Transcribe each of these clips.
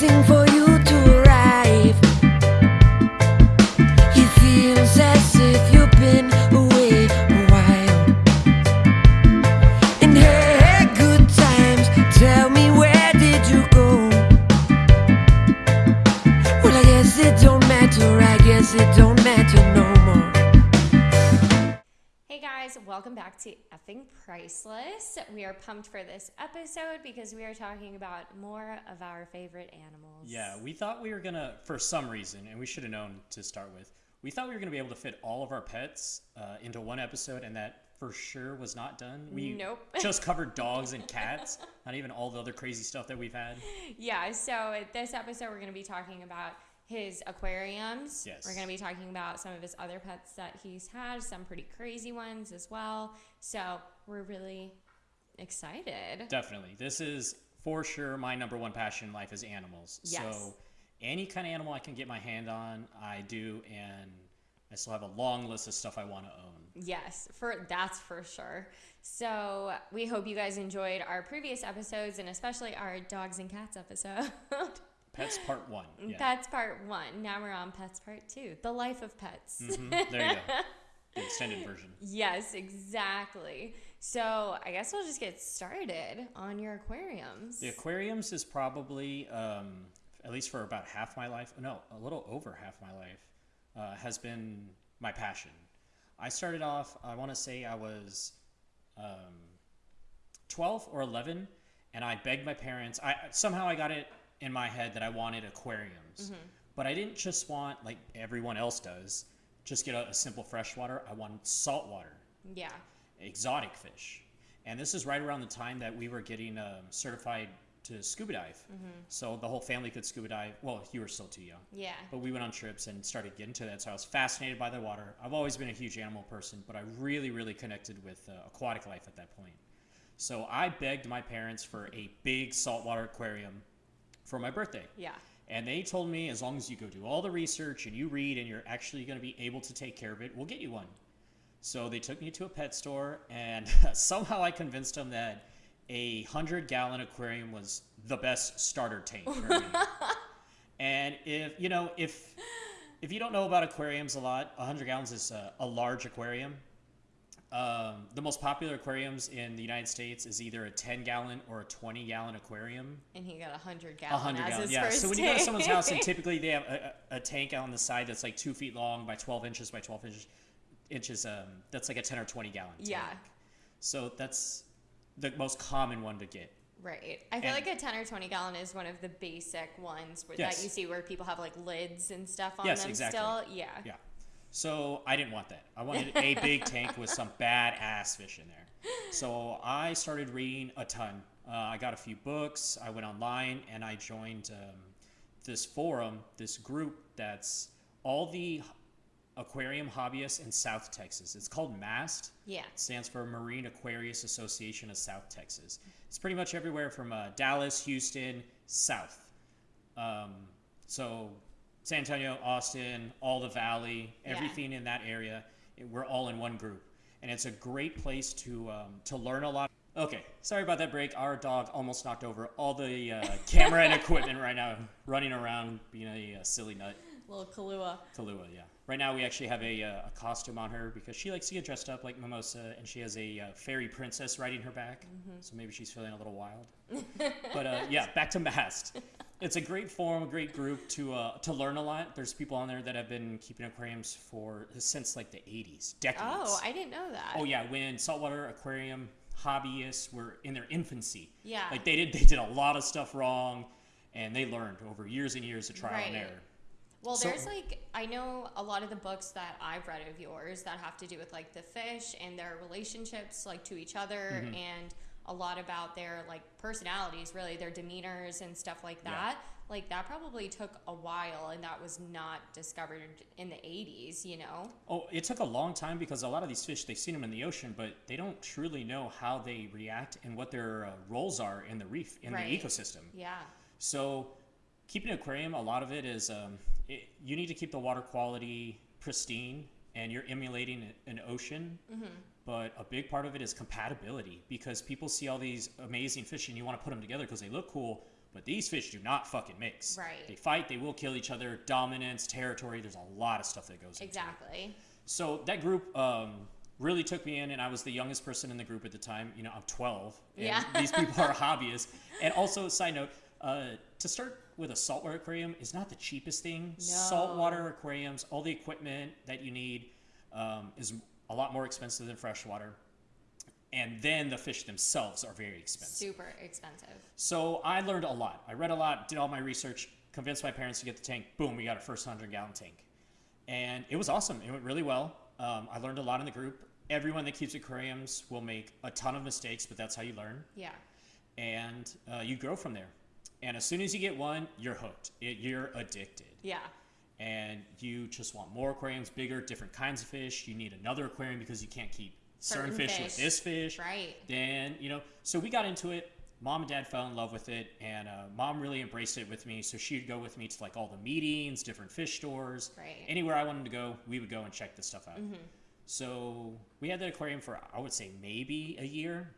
waiting for pumped for this episode because we are talking about more of our favorite animals. Yeah, we thought we were gonna, for some reason, and we should have known to start with, we thought we were gonna be able to fit all of our pets uh, into one episode, and that for sure was not done. We Nope. just covered dogs and cats, not even all the other crazy stuff that we've had. Yeah, so this episode we're going to be talking about his aquariums. Yes. We're going to be talking about some of his other pets that he's had, some pretty crazy ones as well. So we're really excited. Definitely, this is for sure my number one passion in life is animals. Yes. So any kind of animal I can get my hand on, I do, and I still have a long list of stuff I want to own. Yes, for that's for sure. So we hope you guys enjoyed our previous episodes and especially our dogs and cats episode. Pets Part One. Yeah. Pets part one. Now we're on pets part two. The life of pets. Mhm, There you go. The extended version. Yes, exactly. So I guess we'll just get started on your aquariums. The aquariums is probably, um, at least for about half my life, no, a little over half my life, uh, has been my passion. I started off, I want to say I was um, 12 or 11, and I begged my parents. I somehow I got it in my head that I wanted aquariums, but I didn't just want like everyone else does, just get a, a simple freshwater. I wanted saltwater Yeah. Exotic fish. And this is right around the time that we were getting um, certified to scuba dive. So the whole family could scuba dive. Well, you were still too young. Yeah. But we went on trips and started getting to that. So I was fascinated by the water. I've always been a huge animal person, but I really, really connected with uh, aquatic life at that point. So I begged my parents for a big saltwater aquarium for my birthday. Yeah. And they told me as long as you go do all the research and you read and you're actually going to be able to take care of it, we'll get you one. So they took me to a pet store and somehow I convinced them that a 100 gallon aquarium was the best starter tank for me. and if, you know, if if you don't know about aquariums a lot, 100 gallons is a, a large aquarium. Um, the most popular aquariums in the United States is either a 10 gallon or a 20 gallon aquarium. And he got a hundred A gallon hundred as gallon, his yeah. So when you go to someone's house, and typically they have a, a, tank on the side that's like two feet long by twelve inches by twelve inches, inches. Um, that's like a ten or twenty gallon. Tank. Yeah. So that's the most common one to get. Right. I feel And- like a 10 or 20 gallon is one of the basic ones where, Yes. that you see where people have like lids and stuff on Yes, them exactly. still. Yeah. Yeah. So I didn't want that. I wanted a big tank with some badass fish in there. So I started reading a ton. Uh, I got a few books. I went online and I joined um, this forum, this group that's all the aquarium hobbyists in South Texas. It's called MAST. Yeah. It stands for Marine Aquarius Association of South Texas. It's pretty much everywhere from uh, Dallas, Houston, south. Um, so San Antonio, Austin, all the valley, Yeah. everything in that area, it- we're all in one group, and it's a great place to um, to learn a lot. Okay, sorry about that break. Our dog almost knocked over all the uh, camera and equipment right now, running around being a, uh silly nut. Little Kahlua. Kahlua, yeah. Right now, we actually have a, uh, a costume on her because she likes to get dressed up like Mimosa, and she has a uh, fairy princess riding her back. So maybe she's feeling a little wild. but uh, yeah, back to Mast. It's a great forum, a great group to uh, to learn a lot. There's people on there that have been keeping aquariums for since like the 80s, decades. Oh, I didn't know that. Oh yeah, when saltwater aquarium hobbyists were in their infancy. Yeah. Like they did they did a lot of stuff wrong and they learned over years and years of trial and error. Well, So- there's like I know a lot of the books that I've read of yours that have to do with like the fish and their relationships like to each other Mm-hmm. and a lot about their like personalities, really their demeanors and stuff like Yeah. that. Like that probably took a while and that was not discovered in the 80s, you know. Oh, it took a long time because a lot of these fish, they've seen them in the ocean, but they don't truly know how they react and what their uh, roles are in the reef, in Right. the ecosystem. Yeah. So, keeping an aquarium, a lot of it is um, it, you need to keep the water quality pristine and you're emulating an ocean. But a big part of it is compatibility because people see all these amazing fish and you want to put them together because they look cool. But these fish do not fucking mix. Right. They fight. They will kill each other. Dominance, territory. There's a lot of stuff that goes into it. Exactly. So that group um, really took me in, and I was the youngest person in the group at the time. You know, I'm 12. And Yeah. these people are hobbyists. And also, side note, uh, to start with a saltwater aquarium is not the cheapest thing. No. Saltwater aquariums, all the equipment that you need um, is a lot more expensive than freshwater. And then the fish themselves are very expensive. Super expensive. So I learned a lot. I read a lot, did all my research, convinced my parents to get the tank. Boom, we got our first 100 gallon tank. And it was awesome. It went really well. Um, I learned a lot in the group. Everyone that keeps aquariums will make a ton of mistakes, but that's how you learn. Yeah. And uh, you grow from there. And as soon as you get one, you're hooked. It, you're addicted. Yeah. And you just want more aquariums, bigger, different kinds of fish. You need another aquarium because you can't keep certain, Certain fish, with this fish Right. then you know so we got into it mom and dad fell in love with it and uh, mom really embraced it with me so she'd go with me to like all the meetings different fish stores Right. Mm-hmm. anywhere i wanted to go we would go and check this stuff out so we had that aquarium for i would say maybe a year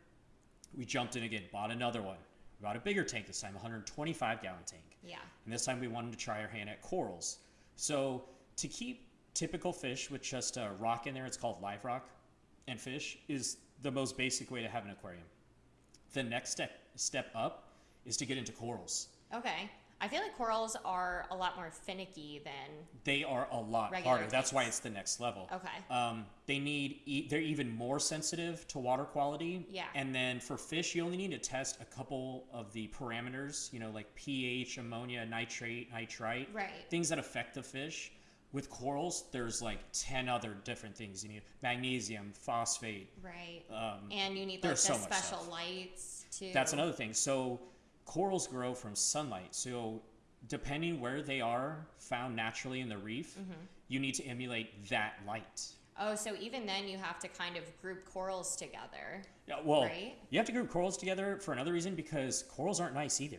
we jumped in again bought another one we bought a bigger tank this time 125 gallon tank Yeah. and this time we wanted to try our hand at corals. So to keep typical fish with just a rock in there, it's called live rock, and fish is the most basic way to have an aquarium. The next step step up is to get into corals. Okay. I feel like corals are a lot more finicky than. They are a lot harder. That's why it's the next level. Okay. Um, they need e- they're even more sensitive to water quality. Yeah. And then for fish, you only need to test a couple of the parameters. You know, like pH, ammonia, nitrate, nitrite. Right. Things that affect the fish. With corals, there's like ten other different things. You need magnesium, phosphate. Right. Um, and you need like the so special lights too. that's another thing. So corals grow from sunlight. So depending where they are found naturally in the reef, Mm-hmm. you need to emulate that light. Oh, so even then you have to kind of group corals together. Yeah, well, Right? you have to group corals together for another reason because corals aren't nice either.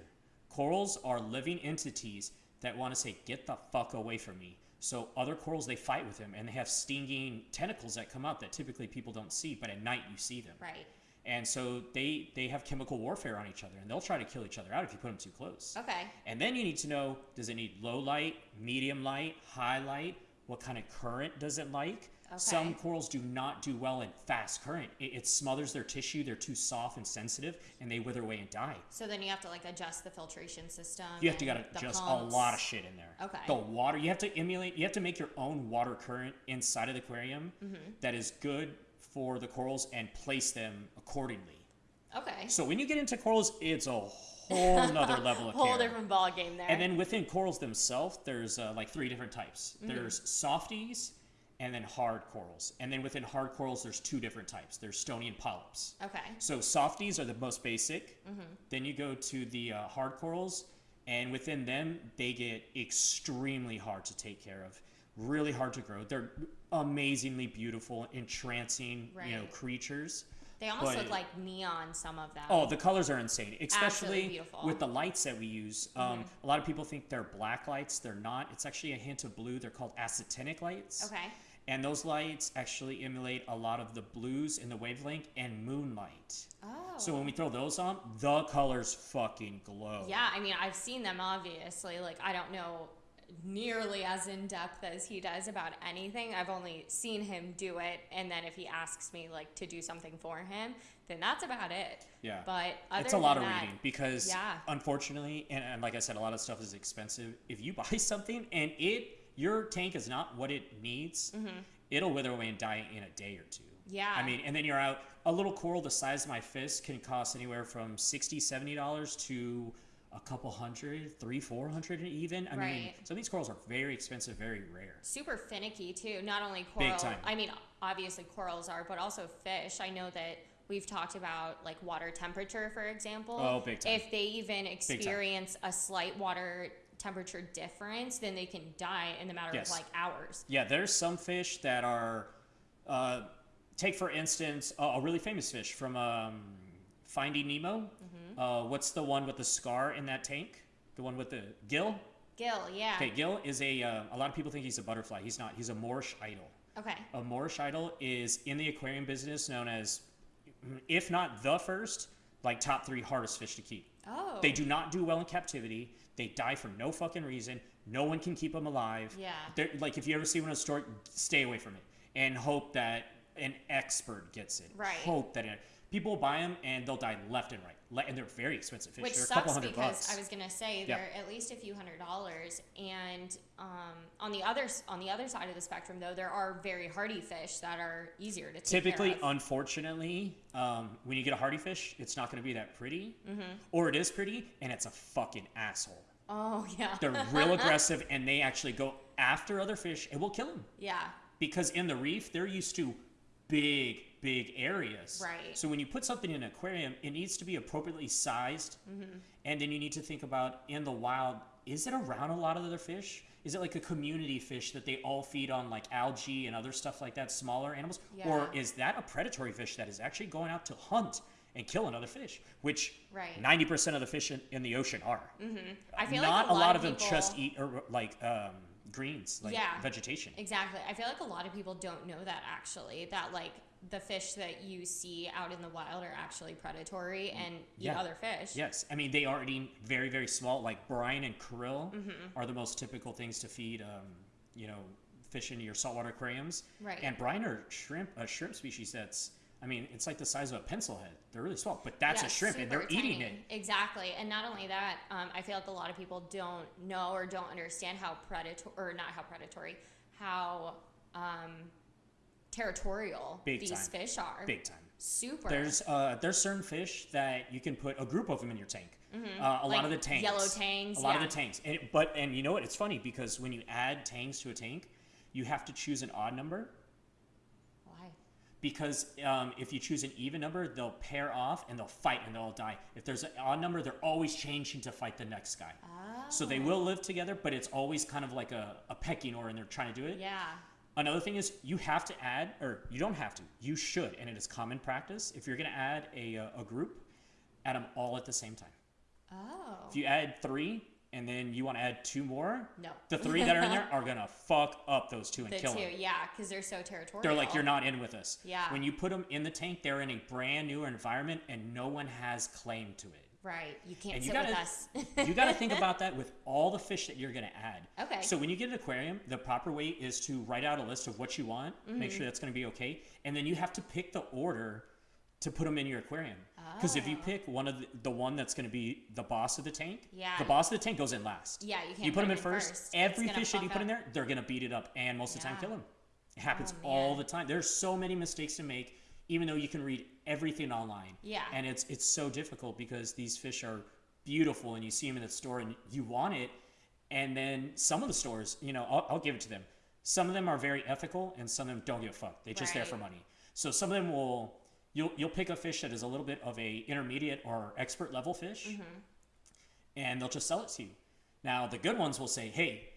Corals are living entities that want to say, "Get the fuck away from me." So other corals they fight with them, and they have stinging tentacles that come out that typically people don't see, but at night you see them. Right. And so they they have chemical warfare on each other, and they'll try to kill each other out if you put them too close. Okay. And then you need to know: Does it need low light, medium light, high light? What kind of current does it like? Okay. Some corals do not do well in fast current. It, it smothers their tissue. They're too soft and sensitive, and they wither away and die. So then you have to like adjust the filtration system. You have to got to adjust pumps. a lot of shit in there. Okay. The water you have to emulate. You have to make your own water current inside of the aquarium Mm-hmm. that is good for the corals and place them accordingly. Okay. So when you get into corals, it's a whole nother level of Whole care. different ball game there. And then within corals themselves, there's uh, like three different types. Mm-hmm. There's softies and then hard corals. And then within hard corals, there's two different types. There's stony and polyps. okay. So softies are the most basic. Mm-hmm. Then you go to the uh, hard corals, and within them, they get extremely hard to take care of, really hard to grow. They're amazingly beautiful, entrancing, you know, creatures. They almost but- look like neon. Some of them. Oh, the colors are insane, especially with the lights that we use. Um, A lot of people think they're black lights. They're not. It's actually a hint of blue. They're called actinic lights. Okay. And those lights actually emulate a lot of the blues in the wavelength and moonlight. Oh. So when we throw those on, the colors fucking glow. Yeah, I mean, I've seen them obviously. Like, I don't know nearly as in depth as he does about anything. I've only seen him do it, and then if he asks me like to do something for him, then that's about it. Yeah. But it's a lot of that, reading because Yeah. unfortunately, and, and like I said, a lot of stuff is expensive. If you buy something and it your tank is not what it needs, it'll wither away and die in a day or two. Mm-hmm. Yeah. I mean, and then you're out. A little coral the size of my fist can cost anywhere from 60 dollars to a couple hundred, three, four hundred even. I mean, Right. some of these corals are very expensive, very rare. super finicky too. Not only Big time. I mean, obviously corals are, but also fish. I know that we've talked about like water temperature, for example. Oh, big time. If they even experience a slight water temperature difference, then they can die in the matter Yes. of like hours. Yeah, there's some fish that are. Uh, take for instance a, a really famous fish from um, Finding Nemo. Uh, what's the one with the scar in that tank? The one with the gill. Gill, yeah. Okay, Gill is a. Uh, a lot of people think he's a butterfly. He's not. He's a Moorish idol. Okay. A Moorish idol is in the aquarium business known as, if not the first, like top three hardest fish to keep. Oh. They do not do well in captivity. They die for no fucking reason. No one can keep them alive. Yeah. They're, like if you ever see one in a store, stay away from it and hope that an expert gets it. Right. Hope that it, people buy them and they'll die left and right. And they're very expensive fish. Which they're a couple sucks hundred because bucks. I was gonna say they're at least a few hundred dollars, and um, on the other on the other side of the spectrum, though, there are very hardy fish that are easier to take Typically, unfortunately, um, when you get a hardy fish, it's not going to be that pretty, Mm-hmm. or it is pretty and it's a fucking asshole. oh yeah, They're real aggressive and they actually go after other fish and will kill them yeah, because in the reef they're used to big, big areas. Right. So when you put something in an aquarium, it needs to be appropriately sized, Mm-hmm. and then you need to think about in the wild, is it around a lot of other fish? Is it like a community fish that they all feed on like algae and other stuff like that, smaller animals? Or is that a predatory fish that is actually going out to hunt and kill another fish? Which Right. 90% of the fish in, in the ocean are. I feel Not like a lot, of people, them just eat or, like um, greens, like Yeah. vegetation. Exactly. I feel like a lot of people don't know that actually. That like the fish that you see out in the wild are actually predatory and eat Yeah. other fish. Yes, I mean they are eating very very small. Like brine and krill Mm-hmm. are the most typical things to feed. Um, you know, fish into your saltwater aquariums. Right. And brine are shrimp, a shrimp species that's. I mean, it's like the size of a pencil head. They're really small, but that's Yeah, a shrimp, and they're super eating it. Exactly. And not only that, um, I feel like a lot of people don't know or don't understand how predatory, or not how predatory, how um, territorial Big these time. fish are. Big time. Super. There's uh, there's certain fish that you can put a group of them in your tank. Uh, a Mm-hmm. Like lot of the tangs, yellow tangs, a lot of the tangs. And it, but and you know what? It's funny because when you add tangs to a tank, you have to choose an odd number Why? because um, if you choose an even number, they'll pair off and they'll fight and they'll all die. If there's an odd number, they're always changing to fight the next guy. So they will live together, but it's always kind of like a, a pecking order, and they're trying to do it. Yeah. Another thing is you have to add, or you don't have to, you should, and it is common practice. If you're going to add a, uh, a group, add them all at the same time. Oh. If you add three and then you want to add two more, No. the three that are in there are going to fuck up those two and the kill two, them. yeah, because they're so territorial. They're like, you're not in with us. Yeah. When you put them in the tank, they're in a brand new environment and no one has claim to it. Right. You can't And you sit gotta, with us. you got to think about that with all the fish that you're going to add. Okay. So when you get an aquarium, the proper way is to write out a list of what you want, make Mm-hmm. sure that's going to be okay, and then you have to pick the order to put them in your aquarium. Because if you Oh. pick one of the, the one that's going to be the boss of the tank, Yeah. the boss of the tank goes in last. Yeah, you can't You put put them in first. first. Every fish that you fuck put in there, they're going to beat it up and most of the time kill them. It happens Oh, all the time. There's so many mistakes to make, even though you can read everything online. Yeah. And it's it's so difficult because these fish are beautiful and you see them in the store and you want it. And then some of the stores, you know, I'll, I'll give it to them. Some of them are very ethical and some of them don't give a fuck. They're just there for money. So some of them will, you'll, you'll pick a fish that is a little bit of a intermediate or expert level fish Mm-hmm. and they'll just sell it to you. Now the good ones will say, hey,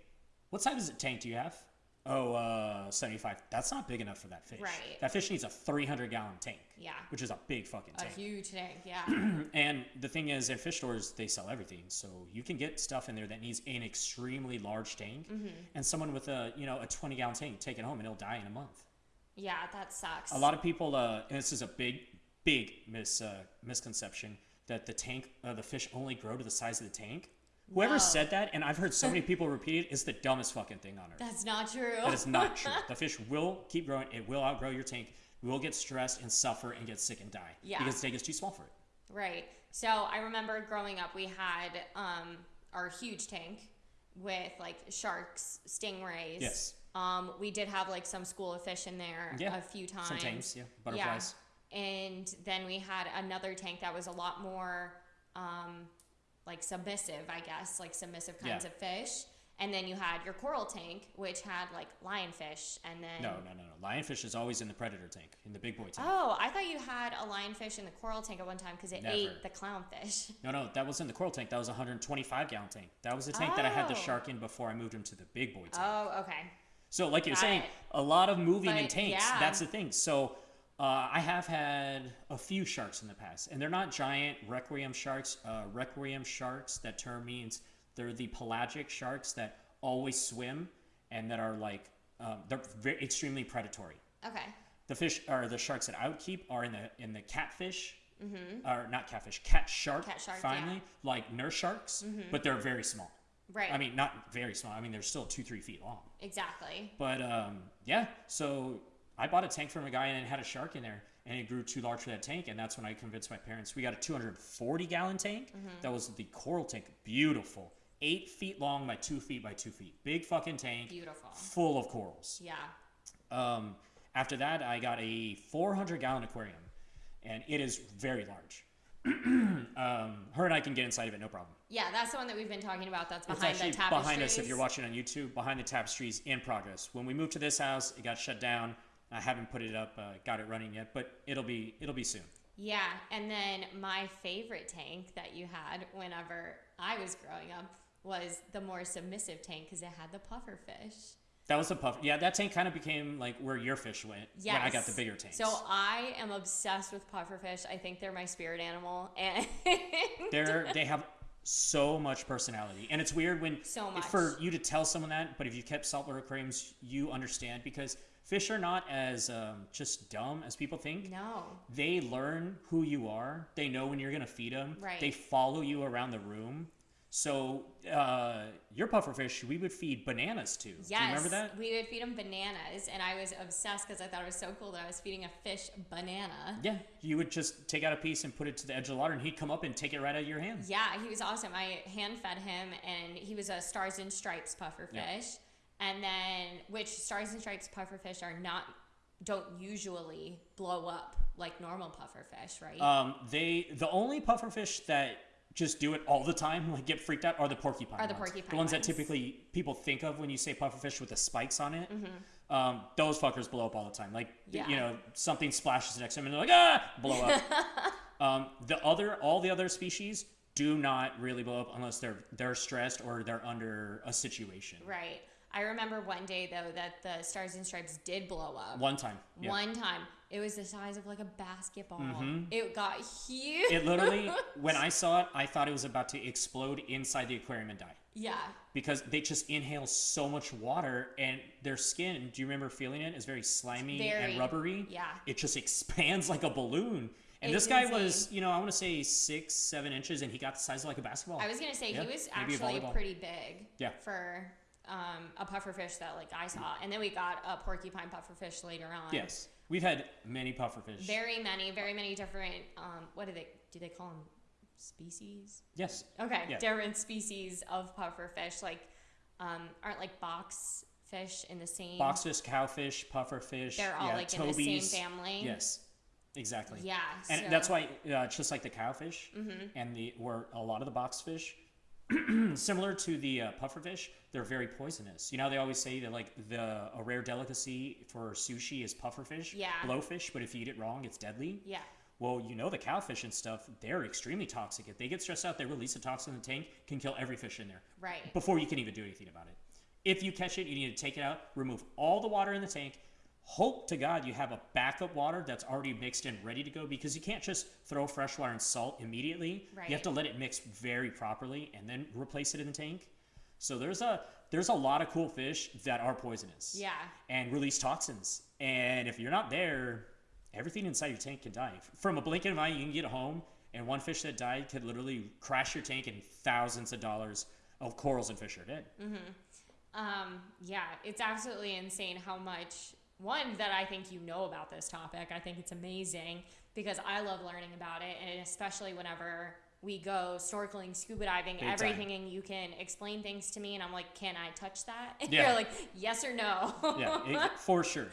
what size is it tank do you have? Oh, uh, 75. That's not big enough for that fish. Right. That fish needs a 300 gallon tank. Yeah. Which is a big fucking A tank. huge tank, yeah. And the thing is, in fish stores, they sell everything. So you can get stuff in there that needs an extremely large tank, Mm-hmm. and someone with a you know a 20 gallon tank take it home and it'll die in a month. yeah, that sucks. A lot of people, uh, and this is a big, big mis uh, misconception that the tank, uh, the fish only grow to the size of the tank. Whoever No. said that, and I've heard so many people repeat it, is the dumbest fucking thing on earth. That's not true. That is not true. The fish will keep growing. It will outgrow your tank. You will get stressed and suffer and get sick and die. Yeah. Because the tank is too small for it. Right. So I remember growing up, we had um, our huge tank with like sharks, stingrays. Yes. Um, we did have like some school of fish in there Yeah. a few times. Some tangs, yeah. Butterflies. Yeah. And then we had another tank that was a lot more um, like submissive, I guess, like submissive kinds Yeah. of fish. And then you had your coral tank, which had like lionfish, and then No, no, no, no. Lionfish is always in the predator tank, in the big boy tank. Oh, I thought you had a lionfish in the coral tank at one time because it Never. ate the clownfish. No, no, that was in the coral tank. That was a 125 gallon tank. That was the tank that I had the Oh. shark in before I moved him to the big boy tank. Oh, okay. So, like you're saying, a lot of moving in tanks. yeah. That's the thing. So, uh, I have had a few sharks in the past, and they're not giant requiem sharks. Uh, requiem sharks, that term means they're the pelagic sharks that always swim and that are like, um, they're very, extremely predatory. Okay. The fish or the sharks that I would keep are in the in the catfish or not catfish, cat shark. Mm-hmm. Cat shark, yeah. Mm-hmm. finally, like nurse sharks, but they're very small. Right. I mean, not very small. I mean, they're still two, three feet long. exactly. But um, yeah, so I bought a tank from a guy and it had a shark in there, and it grew too large for that tank, and that's when I convinced my parents. We got a 240 gallon tank. Mm-hmm. That was the coral tank, beautiful, eight feet long by two feet by two feet, big fucking tank, Beautiful. full of corals. Yeah. Um, after that, I got a 400 gallon aquarium, and it is very large. um, her and I can get inside of it, no problem. Yeah, that's the one that we've been talking about. That's behind the tapestries. behind us if you're watching on YouTube. Behind the tapestries in progress. When we moved to this house, it got shut down. I haven't put it up, uh, got it running yet, but it'll be it'll be soon. Yeah, and then my favorite tank that you had whenever I was growing up was the more submissive tank because it had the puffer fish. That was a puff. Yeah, that tank kind of became like where your fish went Yes. when I got the bigger tanks. So I am obsessed with puffer fish. I think they're my spirit animal, and they're they have so much personality, and it's weird when So much. for you to tell someone that. But if you kept saltwater aquariums, you understand because fish are not as um, just dumb as people think. no, They learn who you are. They know when you're gonna feed them. Right. They follow you around the room. So uh, your pufferfish, we would feed bananas to. yes, Do you remember that? we would feed them bananas, and I was obsessed because I thought it was so cool that I was feeding a fish banana. Yeah. You would just take out a piece and put it to the edge of the water, and he'd come up and take it right out of your hand. Yeah, he was awesome. I hand fed him, and he was a Stars and Stripes puffer fish. Yeah. And then, which Stars and Stripes pufferfish are not, don't usually blow up like normal pufferfish, right? Um, they the only pufferfish that just do it all the time, like get freaked out, are the porcupine. Are the ones. porcupine The ones that typically people think of when you say pufferfish with the spikes on it. Mm-hmm. Um, those fuckers blow up all the time. Like th- you know, something splashes next to them and they're like ah, blow up. um, the other, all the other species do not really blow up unless they're they're stressed or they're under a situation. right. I remember one day, though, that the Stars and Stripes did blow up. One time, yeah. One time. It was the size of like a basketball. It got huge. Mm-hmm. It literally, when I saw it, I thought it was about to explode inside the aquarium and die. yeah. because they just inhale so much water and their skin do you remember feeling it is very slimy Very, and rubbery yeah. it just expands like a balloon and It's this guy insane. was you know i want to say six seven inches and he got the size of like a basketball I was gonna say Yeah, he was actually pretty big. Yeah. For um, a pufferfish that like I saw, and then we got a porcupine pufferfish later on. yes we've had many pufferfish Very many, very many different. Um, what do they do? They call them species. yes Okay, Yeah. different species of pufferfish. Like, um, aren't like box fish in the same? boxfish cowfish pufferfish They're all yeah, like in the same family. yes exactly Yeah. and so- that's why uh, just like the cowfish Mm-hmm. and the where a lot of the boxfish similar to the uh, pufferfish they're very poisonous you know they always say that like the a rare delicacy for sushi is pufferfish Yeah. blowfish but if you eat it wrong it's deadly Yeah. well you know the cowfish and stuff they're extremely toxic if they get stressed out they release a toxin in the tank can kill every fish in there Right. before you can even do anything about it if you catch it you need to take it out remove all the water in the tank hope to god you have a backup water that's already mixed and ready to go because you can't just throw fresh water and salt immediately. You have to let it mix very properly and then replace it in the tank. So there's a there's a lot of cool fish that are poisonous Yeah. and release toxins. And if you're not there everything inside your tank can die. From a blink of an eye you can get home and one fish that died could literally crash your tank and thousands of dollars of corals and fish are dead. Um, yeah, it's absolutely insane how much one that I think you know about this topic. I think it's amazing because I love learning about it, and especially whenever we go snorkeling, scuba diving, Big everything, and you can explain things to me, and I'm like, "Can I touch that?" And Yeah. you're like, "Yes or no." yeah it, for sure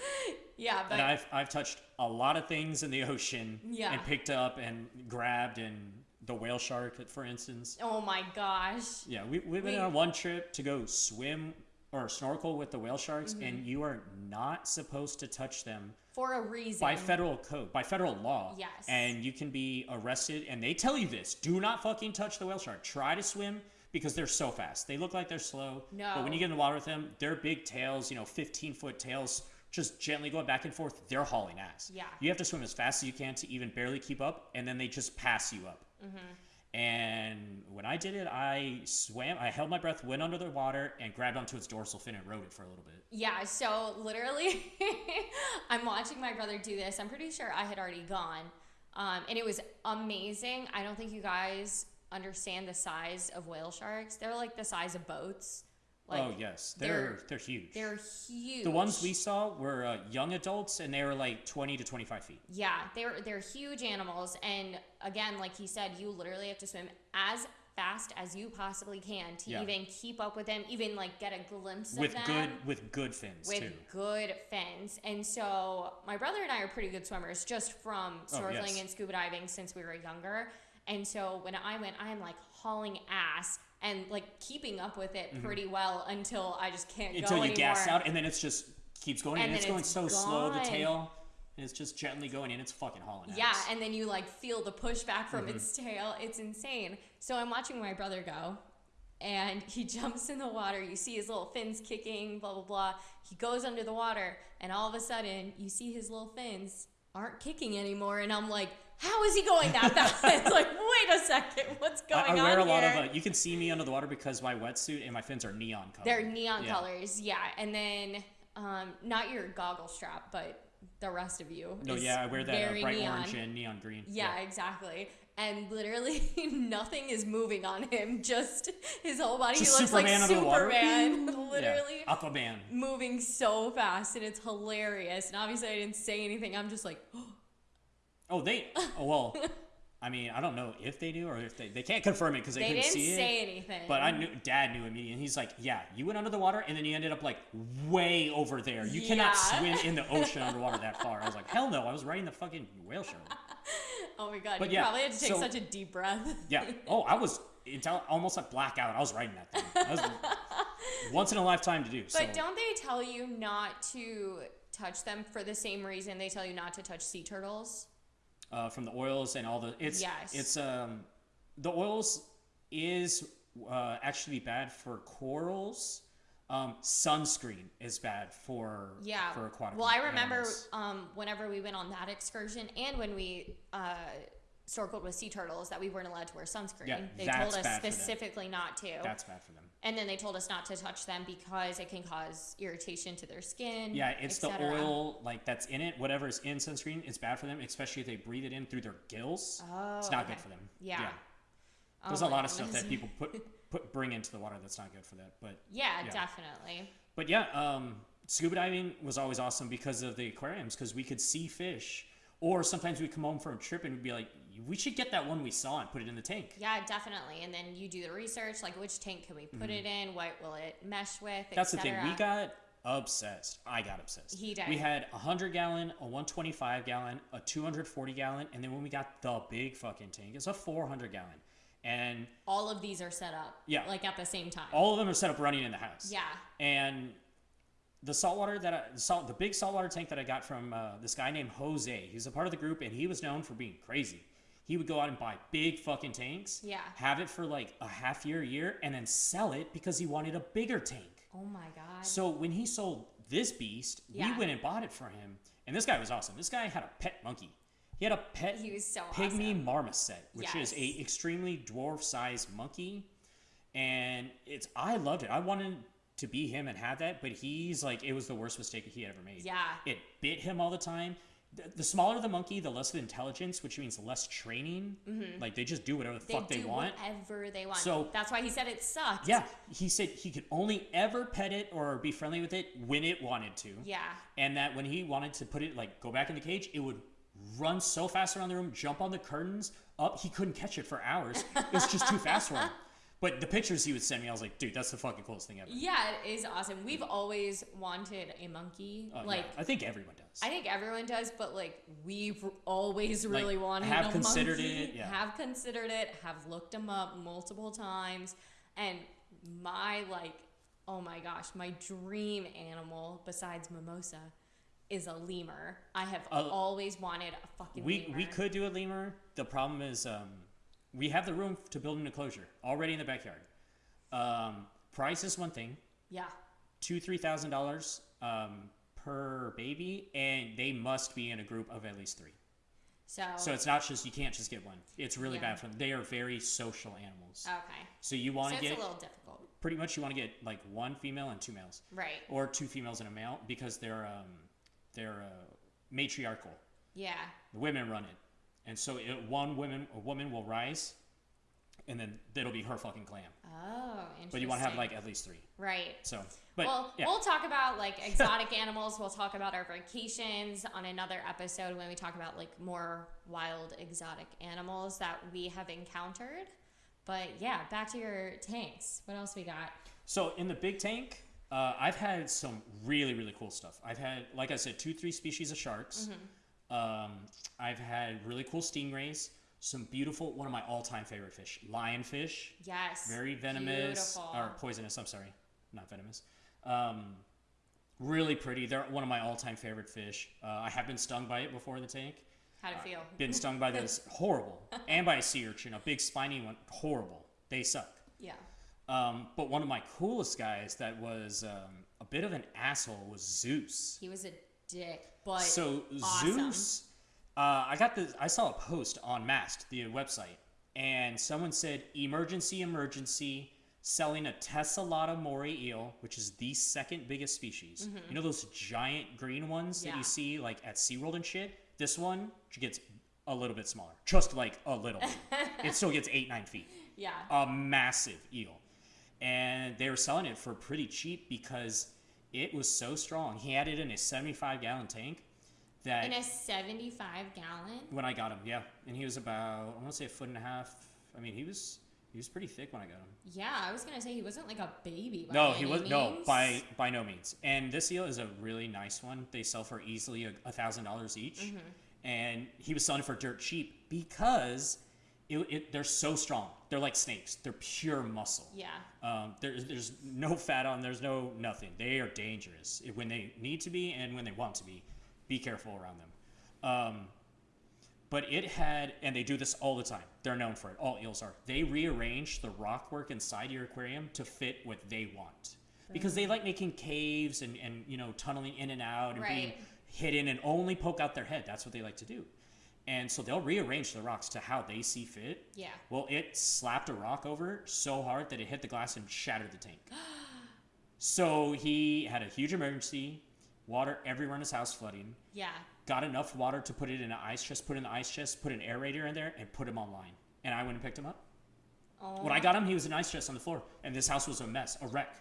yeah, but and I've, I've touched a lot of things in the ocean Yeah. and picked up and grabbed and the whale shark for instance oh my gosh, yeah we, we've been We- on one trip to go swim or snorkel with the whale sharks Mm-hmm. and you are not supposed to touch them for a reason. by federal code, by federal law. Yes. And you can be arrested, and they tell you this: do not fucking touch the whale shark. Try to swim because they're so fast. They look like they're slow. No. But when you get in the water with them, their big tails, you know, 15 foot tails, just gently going back and forth. They're hauling ass. Yeah. You have to swim as fast as you can to even barely keep up, and then they just pass you up. Mm-hmm. And when I did it, I swam, I held my breath, went under the water, and grabbed onto its dorsal fin and rode it for a little bit. Yeah, so literally, I'm watching my brother do this. I'm pretty sure I had already gone, Um, and it was amazing. I don't think you guys understand the size of whale sharks. They're like the size of boats. Like, oh yes, they're they're- they're, huge. They're huge. the ones we saw were uh, young adults, and they were like 20 to 25 feet. Yeah, they're they're huge animals, and again, like he said, you literally have to swim as fast as you possibly can to Yeah. even keep up with them, even like get a glimpse with of them. good with good fins with too. good fins. And so my brother and I are pretty good swimmers just from Oh, snorkeling yes. and scuba diving since we were younger. And so when I went, I'm like hauling ass and like keeping up with it pretty well until I just can't Mm-hmm. Until go you anymore. gas out, and then it's just keeps going, and, And it's going it's so slow. The tail, and it's just gently going in. It's fucking hauling. at Yeah, and then you like feel the pushback from Mm-hmm. its tail. It's insane. So I'm watching my brother go, and he jumps in the water. You see his little fins kicking, blah blah blah. He goes under the water, and all of a sudden you see his little fins aren't kicking anymore. And I'm like, how is he going that fast? like, wait a second, what's I, going I wear on a lot of. Uh, you can see me under the water because my wetsuit and my fins are neon color. They're neon Yeah. colors, yeah. And then um, not your goggle strap, but the rest of you. No, is yeah, I wear that uh, bright neon. orange and neon green. Yeah, exactly. And literally nothing is moving on him. Just his whole body. Just he looks Superman like under the water. Superman. Yeah. literally Aquaman. moving so fast, and it's hilarious. And obviously, I didn't say anything. I'm just like, Oh, they. Oh well. I mean, I don't know if they do or if they they can't confirm it because they, they couldn't didn't see say it. anything. But I knew Dad knew immediately. And he's like, "Yeah, you went under the water, and then you ended up like way over there. You cannot Yeah. swim in the ocean underwater that far." I was like, "Hell no! I was riding the fucking whale shark." oh my god, But you yeah, probably had to take so- such a deep breath. Yeah. Oh, I was it's almost like blackout. I was riding that thing. That was once in a lifetime to do. But so don't they tell you not to touch them for the same reason they tell you not to touch sea turtles? Uh, from the oils and all the it's Yes. it's um the oils is uh, actually bad for corals. Um, sunscreen is bad for Yeah. for aquatic. Well, I remember um, whenever we went on that excursion and when we uh, snorkeled with sea turtles that we weren't allowed to wear sunscreen. Yeah, they told us specifically not to. that's bad for them. And then they told us not to touch them because it can cause irritation to their skin. Yeah, it's the oil like that's in it. Whatever is in sunscreen, it's bad for them, especially if they breathe it in through their gills. Oh, it's not okay. good for them. Yeah. Oh There's a lot of stuff that people put put bring into the water that's not good for that. But Yeah, Yeah. definitely. but yeah, um, scuba diving was always awesome because of the aquariums because we could see fish. Or sometimes we'd come home from a trip and we'd be like, we should get that one we saw and put it in the tank. Yeah, definitely. And then you do the research, like which tank can we put it in? What will it mesh with? Mm-hmm. That's the thing. We got obsessed. I got obsessed. He did. We had a 100 gallon, a 125 gallon, a 240 gallon, and then when we got the big fucking tank, it's a 400 gallon. And all of these are set up. Yeah. Like at the same time. all of them are set up running in the house. Yeah. And the saltwater that I, the salt, the big saltwater tank that I got from uh, this guy named Jose, he's a part of the group, and he was known for being crazy. He would go out and buy big fucking tanks, Yeah. have it for like a half year, a year, and then sell it because he wanted a bigger tank. Oh my god. So when he sold this beast, Yeah. we went and bought it for him. And this guy was awesome. This guy had a pet monkey. He had a pet He was so pygmy awesome. marmoset, which is a extremely dwarf-sized monkey. And it's I loved it. I wanted to be him and have that, but he's like it was the worst mistake he had ever made. Yeah. It bit him all the time. The, the smaller the monkey, the less the intelligence, which means less training. Mm-hmm. Like they just do whatever the they fuck they want. whatever they want. So- that's why he said it sucked. Yeah, he said he could only ever pet it or be friendly with it when it wanted to. Yeah. And that when he wanted to put it, like, go back in the cage, it would run so fast around the room, jump on the curtains, up. He couldn't catch it for hours. It was just too fast for him. But the pictures he would send me, I was like, dude, that's the fucking coolest thing ever. Yeah, it is awesome. We've always wanted a monkey. Oh, yeah. like I think everyone does. I think everyone does, but like we've always Like, really wanted have a considered monkey, it, yeah. Have considered it. Have looked them up multiple times, and my like, oh my gosh, my dream animal besides mimosa is a lemur. I have Uh, always wanted a fucking we lemur. we could do a lemur. The problem is, um, we have the room to build an enclosure already in the backyard. Um, price is one thing. Yeah. two three thousand dollars um, per baby, and they must be in a group of at least three. So. So it's not just you can't just get one. It's really Yeah. bad for them. They are very social animals. okay. So you want So to it's get a little difficult, pretty much you want to get like one female and two males, right? or two females and a male because they're um, they're uh, matriarchal. Yeah. The women run it. and so it, one woman a woman will rise, and then it'll be her fucking clam. Oh, interesting. But you want to have like at least three. right. So, but well, yeah. we'll talk about like exotic animals. We'll talk about our vacations on another episode when we talk about like more wild exotic animals that we have encountered. But yeah, back to your tanks. What else we got? So in the big tank, uh, I've had some really really cool stuff. I've had, like I said, two three species of sharks. Um, I've had really cool stingrays. Some beautiful, one of my all time favorite fish, lionfish. Yes. Very venomous Beautiful. or poisonous. I'm sorry, not venomous. Um, really pretty. They're one of my all time favorite fish. Uh, I have been stung by it before in the tank. How'd it feel? Been stung by this horrible, and by a sea urchin, a big spiny one. Horrible. They suck. Yeah. Um, but one of my coolest guys that was um, a bit of an asshole was Zeus. He was a dick, but So awesome. Zeus, uh, I got the I saw a post on Mast, the website, and someone said emergency, emergency, selling a tessellata moray eel, which is the second biggest species. You know those giant green ones that Mm-hmm. You see like at SeaWorld and shit. This one gets a little bit smaller, just like a little. it still gets eight nine feet Yeah. a massive eel. And they were selling it for pretty cheap because it was so strong. He had it in a 75 gallon tank that In a 75 gallon. when I got him, yeah. And he was about, I want to say a foot and a half. I mean, he was he was pretty thick when I got him. Yeah, I was gonna say he wasn't like a baby. By No, he was no by by no means. And this eel is a really nice one. They sell for easily a a thousand dollars each, Mm-hmm. and he was selling for dirt cheap because it, it, they're so strong. They're like snakes. They're pure muscle. Yeah. Um, there's there's no fat on. There's no nothing. They are dangerous when they need to be and when they want to be. Be careful around them. Um, but it had, and they do this all the time. They're known for it. All eels are. They rearrange the rock work inside your aquarium to fit what they want, because they like making caves and and you know tunneling in and out and being hidden and only poke out their head. That's what they like to do. And so they'll rearrange the rocks to how they see fit. Yeah. Well, it slapped a rock over so hard that it hit the glass and shattered the tank. so he had a huge emergency, water everywhere in his house flooding. Yeah. Got enough water to put it in an ice chest, put it in the ice chest, put an aerator in there, and put him online. And I went and picked him up. Oh. When I got him, he was in an ice chest on the floor, and this house was a mess, a wreck.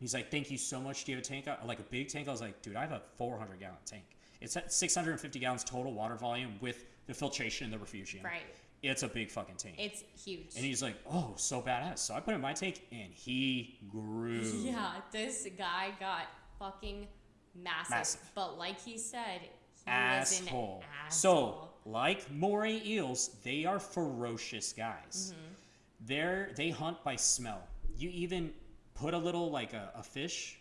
He's like, "Thank you so much. Do you have a tank? Like a big tank?" I was like, "Dude, I have a 400 gallon tank. It's at 650 gallons total water volume with the filtration and the refugium. Right. It's a big fucking tank." It's huge. And he's like, "Oh, so badass." So I put in my tank, and he grew. yeah, this guy got fucking massive. Massive. But like he said, he Asshole. asshole. So, like moray eels, they are ferocious guys. Mm-hmm. They're they hunt by smell. You even put a little like a, a fish,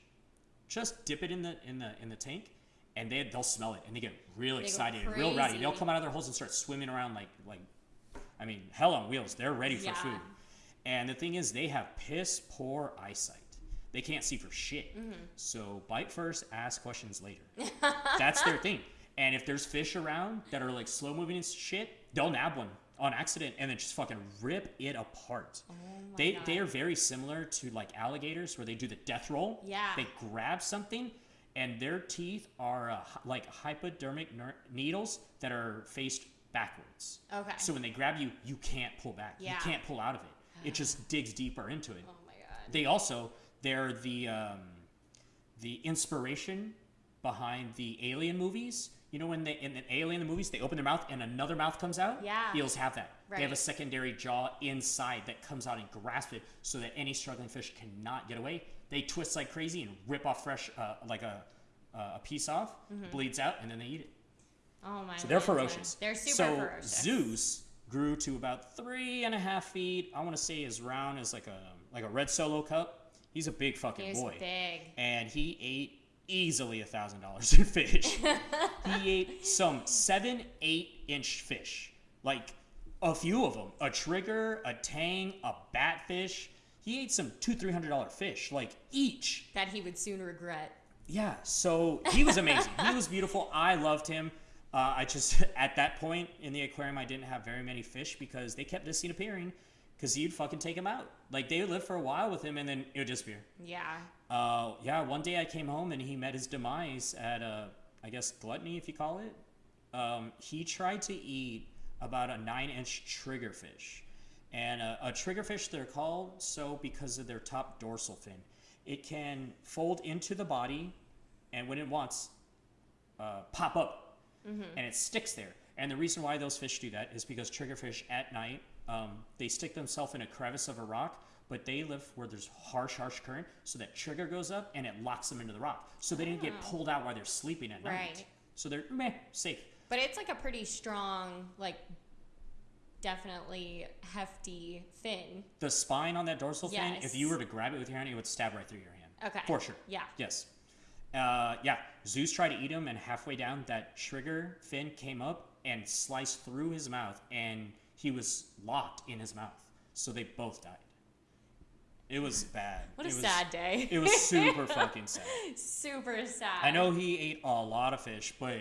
just dip it in the in the in the tank, and they they'll smell it and they get real They excited and real rowdy. They'll come out of their holes and start swimming around like like, I mean, hell on wheels. They're ready for Yeah. food. And the thing is, they have piss poor eyesight. They can't see for shit. Mm-hmm. So bite first, ask questions later. That's their thing. And if there's fish around that are like slow moving and shit, they'll nab one on accident and then just fucking rip it apart. Oh they God. they are very similar to like alligators where they do the death roll. Yeah. They grab something and their teeth are uh, like hypodermic ner- needles that are faced backwards. Okay. So when they grab you, you can't pull back. Yeah. You can't pull out of it. It just digs deeper into it. Oh my god. They also they're the um, the inspiration behind the Alien movies. You know when they in the Alien the movies they open their mouth and another mouth comes out. Yeah. Eels have that. They have a secondary jaw inside that comes out and grasps it, so that any struggling fish cannot get away. They twist like crazy and rip off fresh uh, like a uh, a piece off, Mm-hmm. bleeds out, and then they eat it. oh my. So they're ferocious. They're super so ferocious. Zeus grew to about three and a half feet. I want to say as round as like a like a red solo cup. He's a big fucking He was boy, big. and he ate easily a thousand dollars in fish. he ate some seven, eight inch fish, like a few of them. A trigger, a tang, a batfish. He ate some two, three hundred dollar fish, like each. That he would soon regret. Yeah, so he was amazing. he was beautiful. I loved him. Uh, I just at that point in the aquarium, I didn't have very many fish because they kept this scene appearing because he'd fucking take him out. Like they would live for a while with him and then it would disappear. Yeah. Uh, yeah, one day I came home and he met his demise at a, I guess gluttony, if you call it. Um, he tried to eat about a nine inch triggerfish. And a, a triggerfish, they're called so because of their top dorsal fin. It can fold into the body, and when it wants, uh, pop up, and it sticks there. And the reason why those fish do that is because triggerfish at night, um, they stick themselves in a crevice of a rock, but they live where there's harsh, harsh current, so that trigger goes up and it locks them into the rock. So they didn't get pulled out while they're sleeping at night. Right. So they're meh, safe. But it's like a pretty strong, like definitely hefty fin. The spine on that dorsal fin, if you were to grab it with your hand, it would stab right through your hand. Okay. For sure. Yeah. Yes. Uh, yeah. Zeus tried to eat him, and halfway down, that trigger fin came up and sliced through his mouth, and he was locked in his mouth. So they both died. It was bad. What a was- sad day. It was super fucking sad. Super sad. I know he ate a lot of fish, but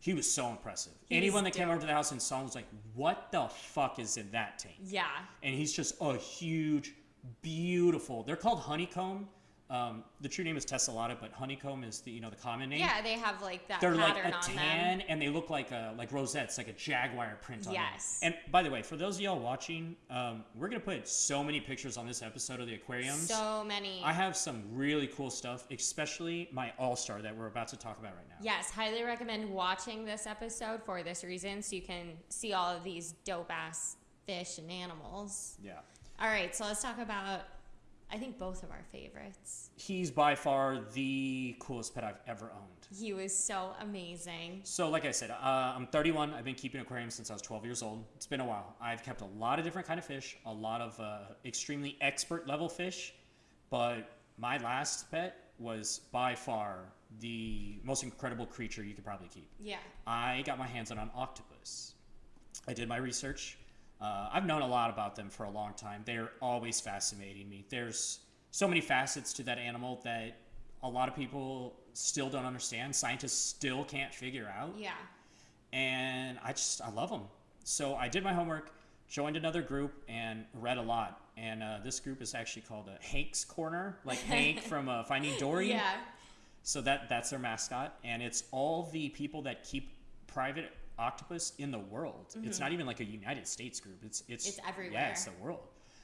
he was so impressive. He Anyone that came over to the house and saw him was like, "What the fuck is in that tank?" Yeah. and he's just a huge, beautiful. They're called honeycomb. Um, the true name is tessellata, but honeycomb is the you know the common name. Yeah, they have like that They're like a on tan, them. and they look like a, like rosettes, like a jaguar print on Yes. them. And by the way, for those of y'all watching, um, we're gonna put so many pictures on this episode of the aquariums. So many. I have some really cool stuff, especially my all star that we're about to talk about right now. Yes, highly recommend watching this episode for this reason so you can see all of these dope ass fish and animals. Yeah. All right, so let's talk about I think both of our favorites. He's by far the coolest pet I've ever owned. He was so amazing. So, like I said, uh, I'm 31. I've been keeping aquariums since I was 12 years old. It's been a while. I've kept a lot of different kind of fish, a lot of uh, extremely expert level fish, but my last pet was by far the most incredible creature you could probably keep. Yeah. I got my hands on an octopus. I did my research. Uh, I've known a lot about them for a long time. They're always fascinating me. There's so many facets to that animal that a lot of people still don't understand. Scientists still can't figure out. Yeah. And I just, I love them. So I did my homework, joined another group, and read a lot. And uh, this group is actually called uh, Hank's Corner, like Hank from uh, Finding Dory. Yeah. So that that's their mascot, and it's all the people that keep private octopus in the world. It's not even like a United States group. It's it's Mm-hmm. It's everywhere. Yeah, it's the world.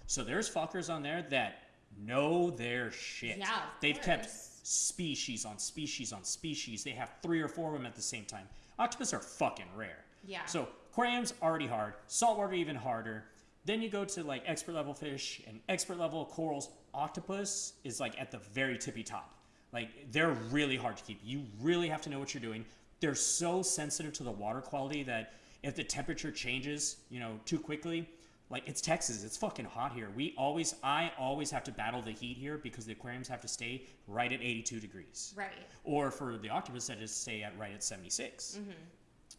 So there's fuckers on there that know their shit. Yeah, They've kept species on species on species. They have three or four of them at the same time. Octopus are fucking rare. Yeah. So aquariums already hard. Saltwater even harder. Then you go to like expert level fish and expert level corals. Octopus is like at the very tippy top. Like they're really hard to keep. You really have to know what you're doing. They're so sensitive to the water quality that if the temperature changes, you know, too quickly, like it's Texas, it's fucking hot here. We always, I always have to battle the heat here because the aquariums have to stay right at 82 degrees Right. or for the octopus that is stay at right at 76 mm-hmm.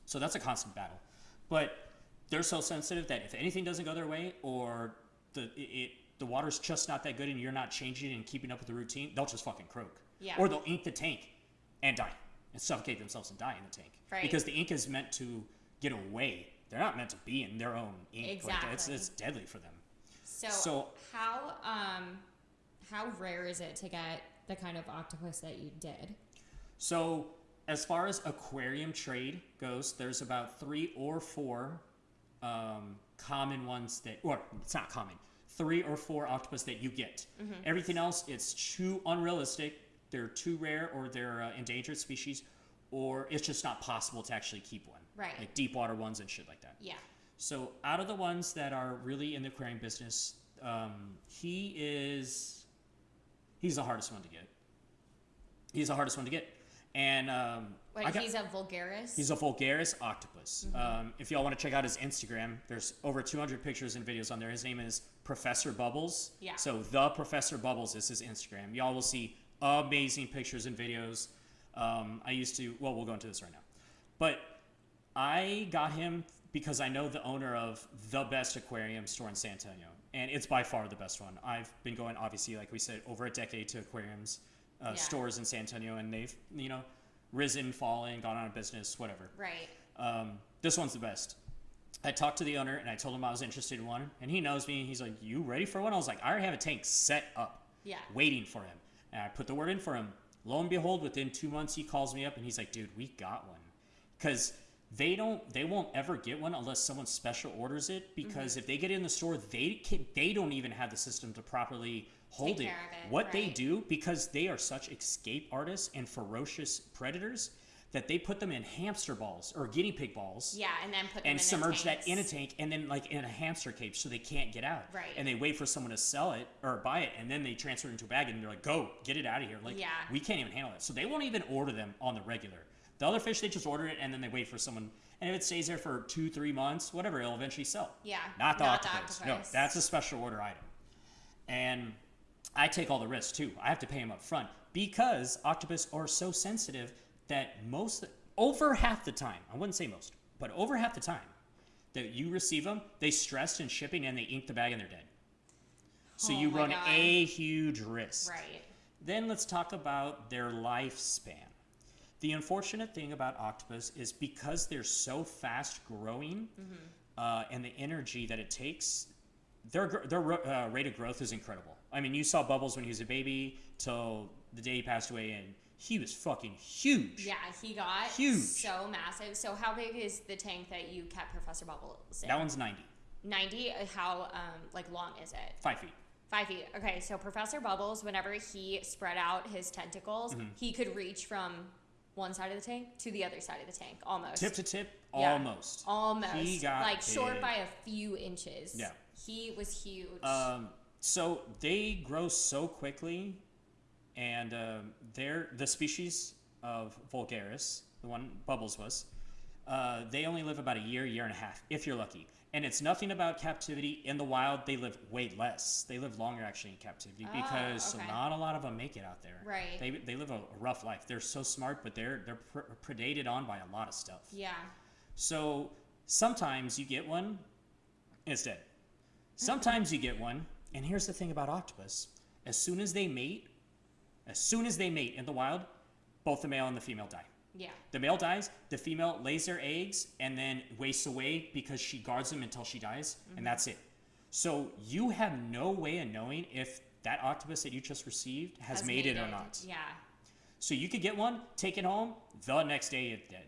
so that's a constant battle but they're so sensitive that if anything doesn't go their way or the it, it the water's just not that good and you're not changing and keeping up with the routine they'll just fucking croak Yeah. or they'll ink the tank and die and suffocate themselves and die in the tank Right. because the ink is meant to get away they're not meant to be in their own ink like it's, Exactly. it's deadly for them So, So- how um how rare is it to get the kind of octopus that you did? So, as far as aquarium trade goes, there's about three or four um, common ones that, or it's not common, three or four octopus that you get. Everything else, it's too unrealistic. They're too rare, or they're uh, endangered species, or it's just not possible to actually keep one. Right. Like deep water ones and shit like that. Yeah. So out of the ones that are really in the aquarium business, um, he is he's the hardest one to get. He's the hardest one to get, and um, Like got- he's a vulgaris. He's a vulgaris octopus. Um, if y'all want to check out his Instagram, there's over 200 pictures and videos on there. His name is Professor Bubbles. Yeah. So the Professor Bubbles is his Instagram. Y'all will see amazing pictures and videos. Um, I used to. Well, we'll go into this right now, but I got him because I know the owner of the best aquarium store in San Antonio, and it's by far the best one. I've been going, obviously, like we said, over a decade to aquariums uh, Yeah. stores in San Antonio, and they've you know risen, fallen, gone out of business, whatever. right. Um, this one's the best. I talked to the owner and I told him I was interested in one, and he knows me. He's like, "You ready for one?" I was like, "I already have a tank set up, Yeah. waiting for him." And I put the word in for him. Lo and behold, within two months, he calls me up and he's like, "Dude, we got one," because they don't they won't ever get one unless someone special orders it because Mm-hmm. if they get it in the store they can they don't even have the system to properly hold it. it, what they do because they are such escape artists and ferocious predators that they put them in hamster balls or guinea pig balls Yeah, and then put them and submerge that in a tank and then like in a hamster cage so they can't get out. Right. And they wait for someone to sell it or buy it and then they transfer it into a bag and they're like, go, get it out of here. Like Yeah. we can't even handle it. So they won't even order them on the regular. The other fish they just order it and then they wait for someone and if it stays there for two, three months, whatever, it'll eventually sell. Yeah, Not the not the octopus. No, that's a special order item. And I take all the risks too. I have to pay them up front because octopus are so sensitive that most, over half the time, I wouldn't say most, but over half the time that you receive them, they stressed in shipping and they ink the bag and they're dead. So Oh you run God. a huge risk. Right. Then let's talk about their lifespan. The unfortunate thing about octopus is because they're so fast growing uh, and the energy that it takes, their, their uh, rate of growth is incredible. I mean, you saw Bubbles when he was a baby till the day he passed away, and he was fucking huge. Yeah, he got Huge. so massive. So how big is the tank that you kept Professor Bubbles in? That one's 90, 90. Uh, How um like long is it? five feet. Five feet. Okay, so Professor Bubbles, whenever he spread out his tentacles, Mm-hmm. he could reach from one side of the tank to the other side of the tank, almost. Tip to tip, Yeah. almost. Almost. He got like short by a few inches. Yeah. He was huge. Um, so they grow so quickly, and um, they're the species of Vulgaris, the one Bubbles was. Uh, they only live about a year, year and a half, if you're lucky. And it's nothing about captivity. In the wild, they live way less. They live longer actually in captivity Oh, because okay. not a lot of them make it out there. Right. They, they live a, a rough life. They're so smart, but they're they're pr- predated on by a lot of stuff. yeah. So sometimes you get one, and it's dead. Sometimes you get one, and here's the thing about octopus: as soon as they mate, as soon as they mate in the wild, both the male and the female die. Yeah. The male dies, the female lays their eggs and then wastes away because she guards them until she dies, and mm-hmm. that's it. So you have no way of knowing if that octopus that you just received has, made it or not. Yeah. So you could get one, take it home, the next day it's dead.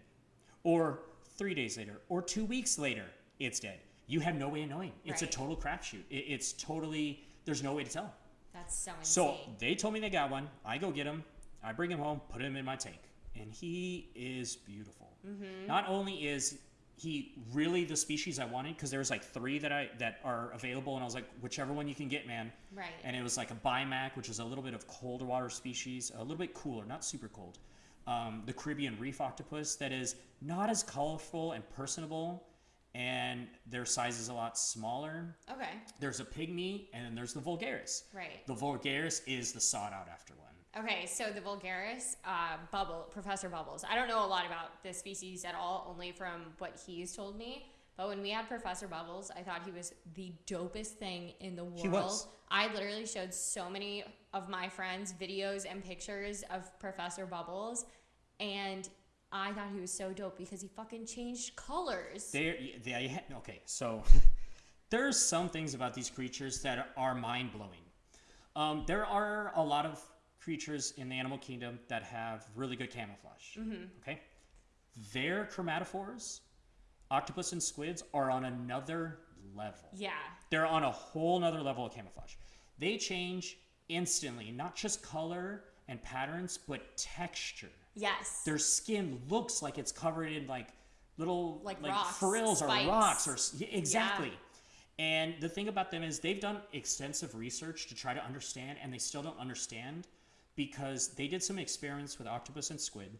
Or three days later, or two weeks later, it's dead. You have no way of knowing. It's a total crapshoot. It, it's totally, there's no way to tell. That's so insane. So they told me they got one. I go get him. I bring him home, put him in my tank. And he is beautiful. Mm-hmm. Not only is he really the species I wanted, because there's like three that I that are available, and I was like, whichever one you can get, man. Right. And it was like a Bimac, which is a little bit of colder water species, a little bit cooler, not super cold. Um, the Caribbean reef octopus that is not as colorful and personable, and their size is a lot smaller. okay. There's a pygmy, and then there's the vulgaris. Right. The vulgaris is the sought out after one. Okay, so the Vulgaris uh, bubble, Professor Bubbles. I don't know a lot about this species at all, only from what he's told me. But when we had Professor Bubbles, I thought he was the dopest thing in the world. He was. I literally showed so many of my friends videos and pictures of Professor Bubbles, and I thought he was so dope because he fucking changed colors. They, they, okay, so there's some things about these creatures that are mind blowing. Um, there are a lot of creatures in the animal kingdom that have really good camouflage. Okay, their chromatophores, octopus and squids, are on another level. yeah, They're on a whole nother level of camouflage. They change instantly, not just color and patterns, but texture yes. their skin looks like it's covered in like little Like rocks, frills or rocks or s- yeah, exactly. And the thing about them is they've done extensive research to try to understand, and they still don't understand because they did some experiments with octopus and squid.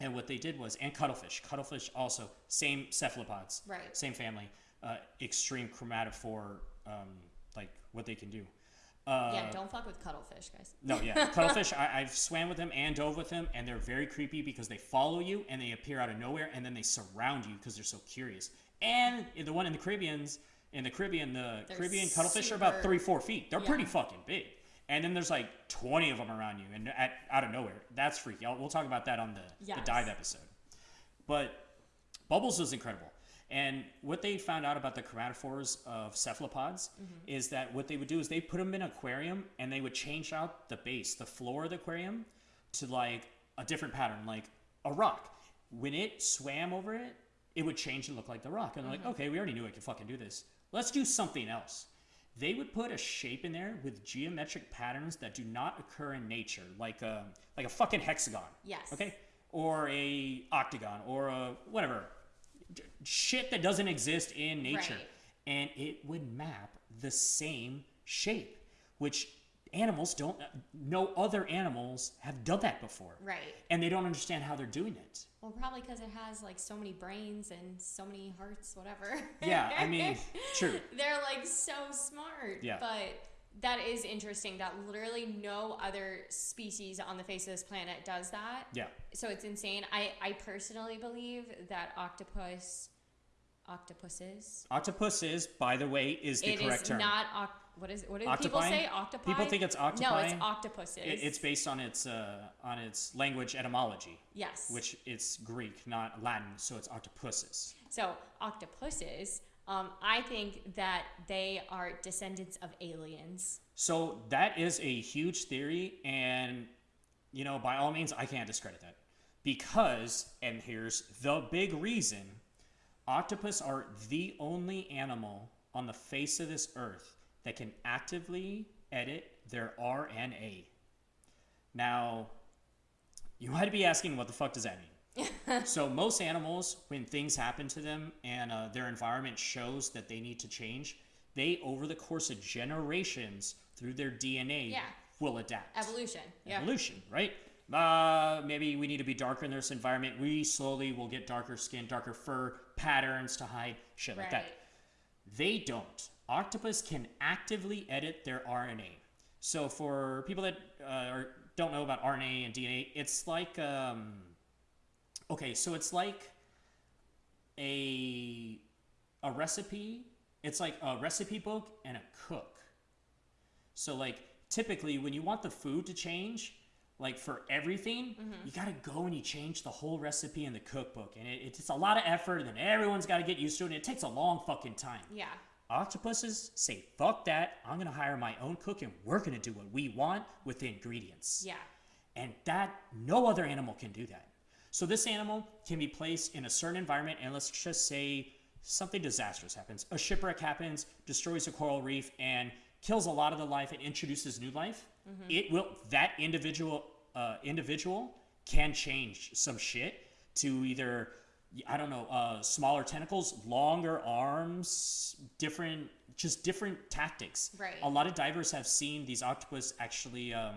And what they did was, and cuttlefish. Cuttlefish also same cephalopods, Right. Same family, uh, extreme chromatophore, um, like what they can do. Uh, yeah, don't fuck with cuttlefish, guys. no, yeah, cuttlefish. I, I've swam with them and dove with them, and they're very creepy because they follow you and they appear out of nowhere, and then they surround you because they're so curious. And the one in the Caribbeans, in the Caribbean, the They're Caribbean cuttlefish are about three, four feet. They're Yeah. pretty fucking big. And then there's like 20 of them around you, and at, out of nowhere. That's freaky. I'll, we'll talk about that on the, the dive episode. But Bubbles is incredible. And what they found out about the chromatophores of cephalopods is that what they would do is they put them in an aquarium and they would change out the base, the floor of the aquarium, to like a different pattern, like a rock. When it swam over it, it would change and look like the rock. And they're Mm-hmm. like, okay, we already knew it could fucking do this. Let's do something else. They would put a shape in there with geometric patterns that do not occur in nature, like a like a fucking hexagon. Yes. Okay. Or a octagon, or a whatever shit that doesn't exist in nature, Right. and it would map the same shape, which animals don't. No other animals have done that before, Right. and they don't understand how they're doing it. Well, probably because it has like so many brains and so many hearts, whatever. Yeah, I mean, true. They're like so smart. Yeah. But that is interesting that literally no other species on the face of this planet does that. Yeah. So it's insane. I, I personally believe that octopus, octopuses, octopuses by the way, is the it correct is term. not, oc- what is, what do Octopi? people say? Octopi? People think it's octopi No, it's octopuses. It- it's based on its uh, on its language etymology, yes. which it's Greek, not Latin, so it's octopuses. So octopuses, um, I think that they are descendants of aliens. So that is a huge theory, and you know, by all means, I can't discredit that because, and here's the big reason: octopus are the only animal on the face of this earth that can actively edit their RNA. Now, you might be asking, what the fuck does that mean? so most animals, when things happen to them and uh, their environment shows that they need to change, they over the course of generations through their DNA Yeah. will adapt. Evolution. Yeah. Evolution, right? Uh, maybe we need to be darker in this environment. We slowly will get darker skin, darker fur, patterns to hide, shit like Right. that. They don't. Octopus can actively edit their RNA. So for people that uh, are, don't know about RNA and DNA, it's like um, okay, so it's like a a recipe. It's like a recipe book and a cook. So like typically when you want the food to change, like for everything, mm-hmm. you gotta go and you change the whole recipe in the cookbook, and it, it's a lot of effort, and then everyone's got to get used to it, and it takes a long fucking time. Yeah. Octopuses say, fuck that, I'm gonna hire my own cook and we're gonna do what we want with the ingredients. Yeah. And that, no other animal can do that. So this animal can be placed in a certain environment, and let's just say something disastrous happens. A shipwreck happens, destroys a coral reef, and kills a lot of the life and introduces new life. It will, that individual, uh, individual can change some shit to either I don't know, uh, smaller tentacles, longer arms, different, just different tactics. Right. A lot of divers have seen these octopus actually. Um,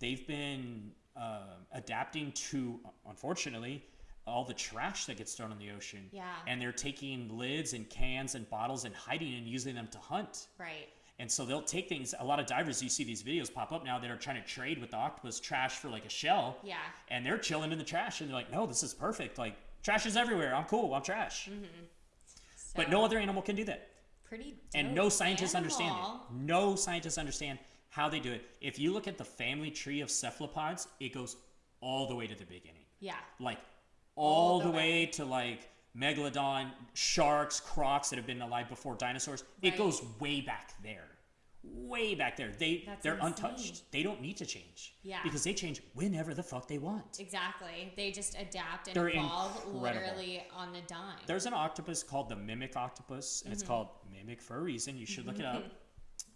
they've been uh, adapting to, unfortunately, all the trash that gets thrown in the ocean. Yeah. And they're taking lids and cans and bottles and hiding and using them to hunt. Right. And so they'll take things. A lot of divers, you see these videos pop up now that are trying to trade with the octopus trash for like a shell. Yeah. And they're chilling in the trash, and they're like, "No, this is perfect. Like trash is everywhere. I'm cool. I'm trash." But So, no other animal can do that, pretty and no scientists understand it. No scientists understand how they do it. If you look at the family tree of cephalopods, it goes all the way to the beginning, Yeah. like all, the the way to like megalodon, sharks, crocs that have been alive before dinosaurs. Right. It goes way back there. Way back there. They That's they're insane. untouched. They don't need to change. Yeah. Because they change whenever the fuck they want. Exactly. They just adapt and They're evolve incredible. literally on the dime. There's an octopus called the mimic octopus, and it's mm-hmm. called mimic for a reason. You should look it up.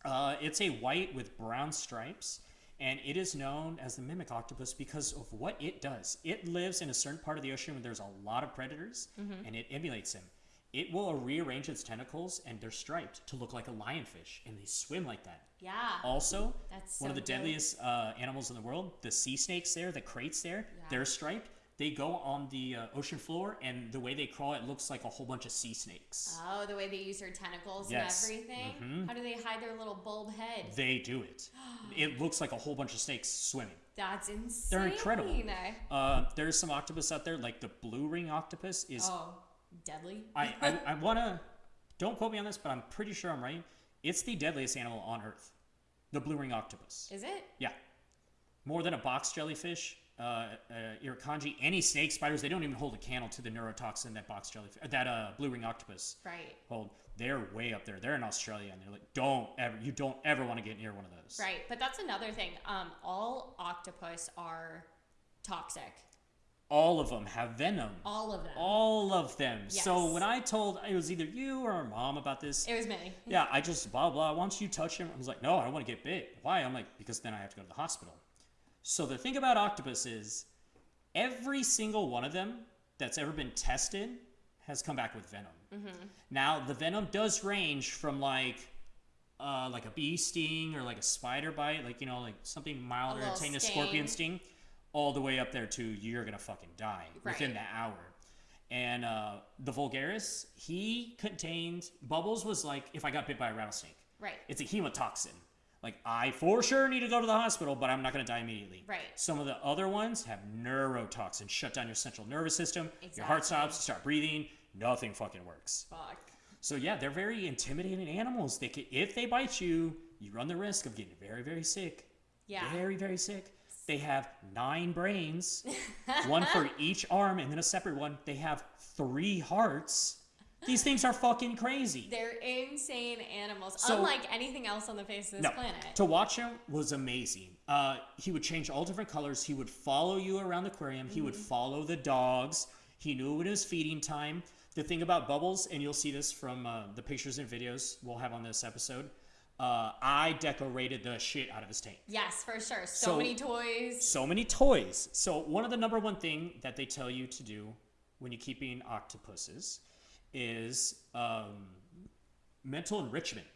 Uh, it's a white with brown stripes, and it is known as the mimic octopus because of what it does. It lives in a certain part of the ocean where there's a lot of predators, and it emulates them. It will rearrange its tentacles, and they're striped to look like a lionfish, and they swim like that. yeah. Also, That's one of the deadliest uh, animals in the world, the sea snakes there, the kraits there, Yeah. they're striped. They go on the uh, ocean floor, and the way they crawl, it looks like a whole bunch of sea snakes. Oh, the way they use their tentacles Yes. and everything. Mhm. How do they hide their little bulb head? They do it. It looks like a whole bunch of snakes swimming. That's insane. They're incredible. Uh, there's some octopus out there, like the blue ring octopus is. Oh, deadly. I, I, I want to. Don't quote me on this, but I'm pretty sure I'm right. It's the deadliest animal on Earth. The blue ring octopus. Is it? Yeah. More than a box jellyfish, uh, uh, irukandji, any snake spiders, they don't even hold a candle to the neurotoxin that box jellyfish, that uh, blue ring octopus Right. hold. They're way up there. They're in Australia, and they're like, don't ever, you don't ever want to get near one of those. Right. But that's another thing. Um, all octopus are toxic. all of them have venom. All of them. All of them. So when I told it was either you or mom about this, it was me. yeah, I just blah blah. Once you touch him, I was like, no, I don't want to get bit. Why? I'm like, because then I have to go to the hospital. So the thing about octopus is, every single one of them that's ever been tested has come back with venom. Now the venom does range from like. Uh, like a bee sting or like a spider bite, like you know, like something milder, taking a scorpion sting. all the way up there to you're gonna fucking die within Right. the hour. And uh, the Vulgaris, he contained Bubbles was like if I got bit by a rattlesnake. Right. It's a hemotoxin. Like I for sure need to go to the hospital, but I'm not gonna die immediately. Right. Some of the other ones have neurotoxin, shut down your central nervous system. Your heart stops, you start breathing. Nothing fucking works. Fuck. So yeah, they're very intimidating animals. They can, if they bite you, you run the risk of getting very, very sick. Yeah. Very, very sick. They have nine brains, one for each arm, and then a separate one. They have three hearts. These things are fucking crazy. They're insane animals, So- unlike anything else on the face of this No, planet. to watch him was amazing. Uh, he would change all different colors. He would follow you around the aquarium. He would Mm-hmm. follow the dogs. He knew when it was feeding time. The thing about Bubbles, and you'll see this from uh, the pictures and videos we'll have on this episode, uh, I decorated the shit out of his tank. yes, for sure. So, So- many toys. So many toys. So one of the number one thing that they tell you to do when you're keeping octopuses is um, mental enrichment.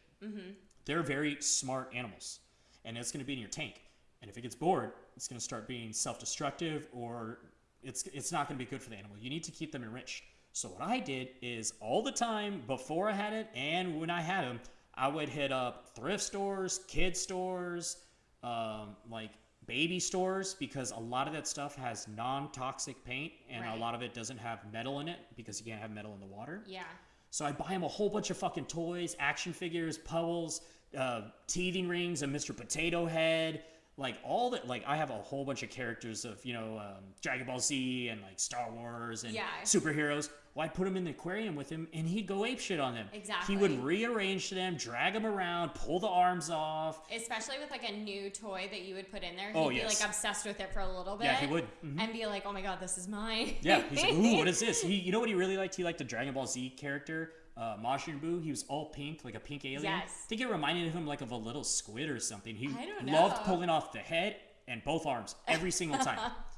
They're very smart animals, and it's going to be in your tank. And if it gets bored, it's going to start being self-destructive, or it's it's not going to be good for the animal. You need to keep them enriched. So what I did is all the time before I had it, and when I had them, I would hit up thrift stores, kid stores, um, like baby stores, because a lot of that stuff has non-toxic paint, and a lot of it doesn't have metal in it because you can't have metal in the water. Yeah. So I buy him a whole bunch of fucking toys, action figures, puzzles, uh, teething rings, a Mr. Potato Head, like all that. Like I have a whole bunch of characters of you know um, Dragon Ball Z and like Star Wars and Yeah. superheroes. Well, I'd put him in the aquarium with him, and he'd go ape shit on them. Exactly. He would rearrange them, drag them around, pull the arms off. Especially with like a new toy that you would put in there. He'd Oh, be yes. like obsessed with it for a little bit. Yeah, he would. Mhm. And be like, oh my god, this is mine. Yeah, he's like, ooh, what is this? He, you know what he really liked? He liked the Dragon Ball Z character, uh, Majin Buu. He was all pink, like a pink alien. Yes. I think it reminded him like of a little squid or something. He I don't loved pulling off the head and both arms every single time.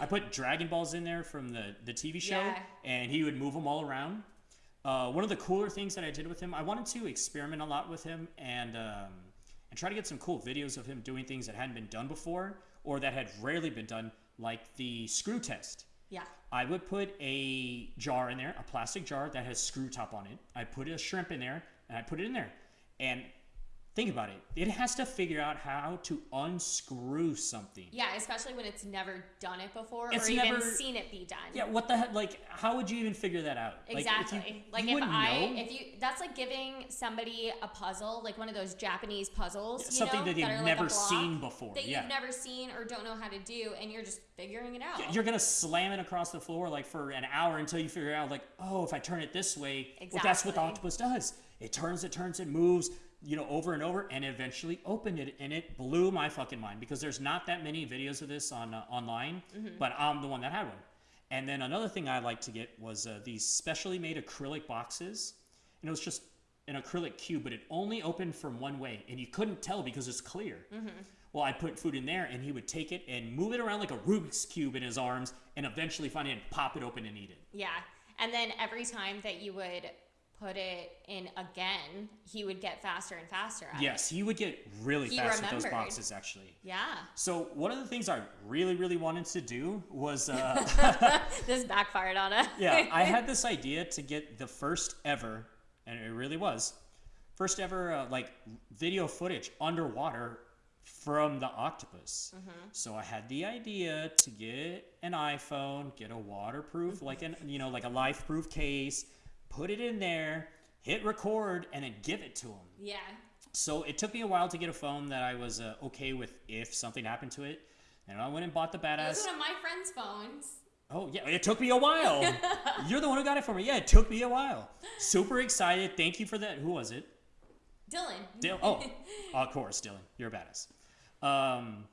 I put Dragon Balls in there from the, the TV show, Yeah. and he would move them all around. Uh, one of the cooler things that I did with him, I wanted to experiment a lot with him and um, and try to get some cool videos of him doing things that hadn't been done before or that had rarely been done, like the screw test. Yeah. I would put a jar in there, a plastic jar that has screw top on it. I put a shrimp in there, and I put it in there. And think about it. It has to figure out how to unscrew something. Yeah, especially when it's never done it before It's or even seen it be done. Yeah, what the heck? Like, how would you even figure that out? Like, if you- Exactly. Like, you if I, know. if you, that's like giving somebody a puzzle, like one of those Japanese puzzles, you something know, that they've like a never block seen before. that yeah. you've never seen or don't know how to do, and you're just figuring it out. You're gonna slam it across the floor like for an hour until you figure out like, oh, if I turn it this way, well, that's what the octopus does. It turns, it turns, it moves, you know, over and over, and eventually opened it, and it blew my fucking mind because there's not that many videos of this on uh, online, Mm-hmm. but I'm the one that had one. And then another thing I like to get was uh, these specially made acrylic boxes, and it was just an acrylic cube, but it only opened from one way, and you couldn't tell because it's clear. Well, I put food in there, and he would take it and move it around like a Rubik's cube in his arms, and eventually find it and pop it open and eat it. Yeah. And then every time that you would put it in again, he would get faster and faster at it. Yes, he would get really He fast with those boxes, actually. Yeah. So one of the things I really, really wanted to do was, uh, This backfired on us. yeah, I had this idea to get the first ever, and it really was, first ever uh, like video footage underwater from the octopus. So I had the idea to get an iPhone, get a waterproof, like an you know like a life-proof case, put it in there, hit record, and then give it to him. Yeah. So it took me a while to get a phone that I was uh, okay with if something happened to it. And I went and bought the It was badass. one of my friend's phones. Oh yeah, it took me a while. You're the one who got it for me. Yeah, it took me a while. Super excited. Thank you for that. Who was it? Dylan. Dylan. Oh, of course, Dylan. You're a badass. Um,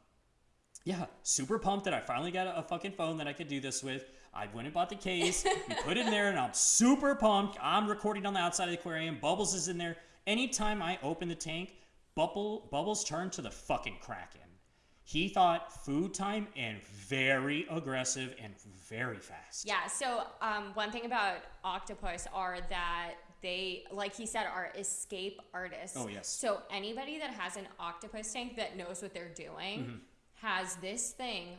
Yeah, super pumped that I finally got a, a fucking phone that I could do this with. I went and bought the case, we put it in there, and I'm super pumped. I'm recording on the outside of the aquarium. Bubbles is in there. Anytime I open the tank, Bubble Bubbles turned to the fucking Kraken. He thought food time and very aggressive and very fast. Yeah. So um, one thing about octopus are that they, like he said, are escape artists. Oh, yes. So anybody that has an octopus tank that knows what they're doing Mm-hmm. has this thing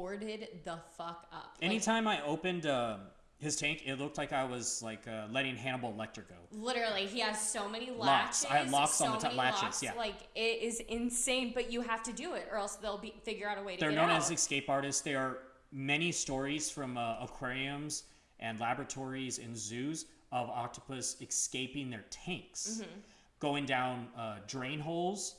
boarded the fuck up. Like, Anytime I opened uh, his tank, it looked like I was like uh, letting Hannibal Lecter go. Literally, he has so many Locks. latches. I had locks on the top- latches, locks, yeah. Like it is insane, but you have to do it, or else they'll be figure out a way to get it. They're known out. as escape artists. There are many stories from uh, aquariums and laboratories and zoos of octopus escaping their tanks, Mm-hmm. going down uh, drain holes,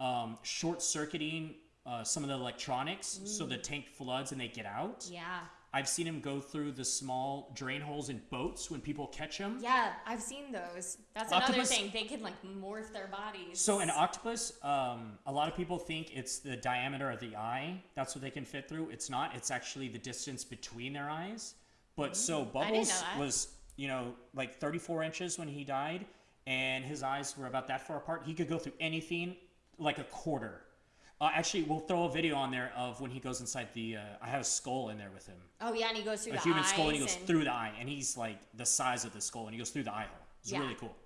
um, short circuiting uh, some of the electronics so the tank floods and they get out. yeah. I've seen him go through the small drain holes in boats when people catch him. Yeah, I've seen those. That's another thing. They can like morph their bodies. So an octopus, um, a lot of people think it's the diameter of the eye. That's what they can fit through. It's not. It's actually the distance between their eyes. But so Mm, didn't Bubbles was, you know, like 34 inches when he died, and his eyes were about that far apart. He could go through anything like a quarter. Uh, actually, we'll throw a video on there of when he goes inside the. Uh, I have a skull in there with him, oh yeah, and he goes through a the human skull, and he goes and- through the eye, and he's like the size of the skull, and he goes through the eye hole. It's Yeah. really cool.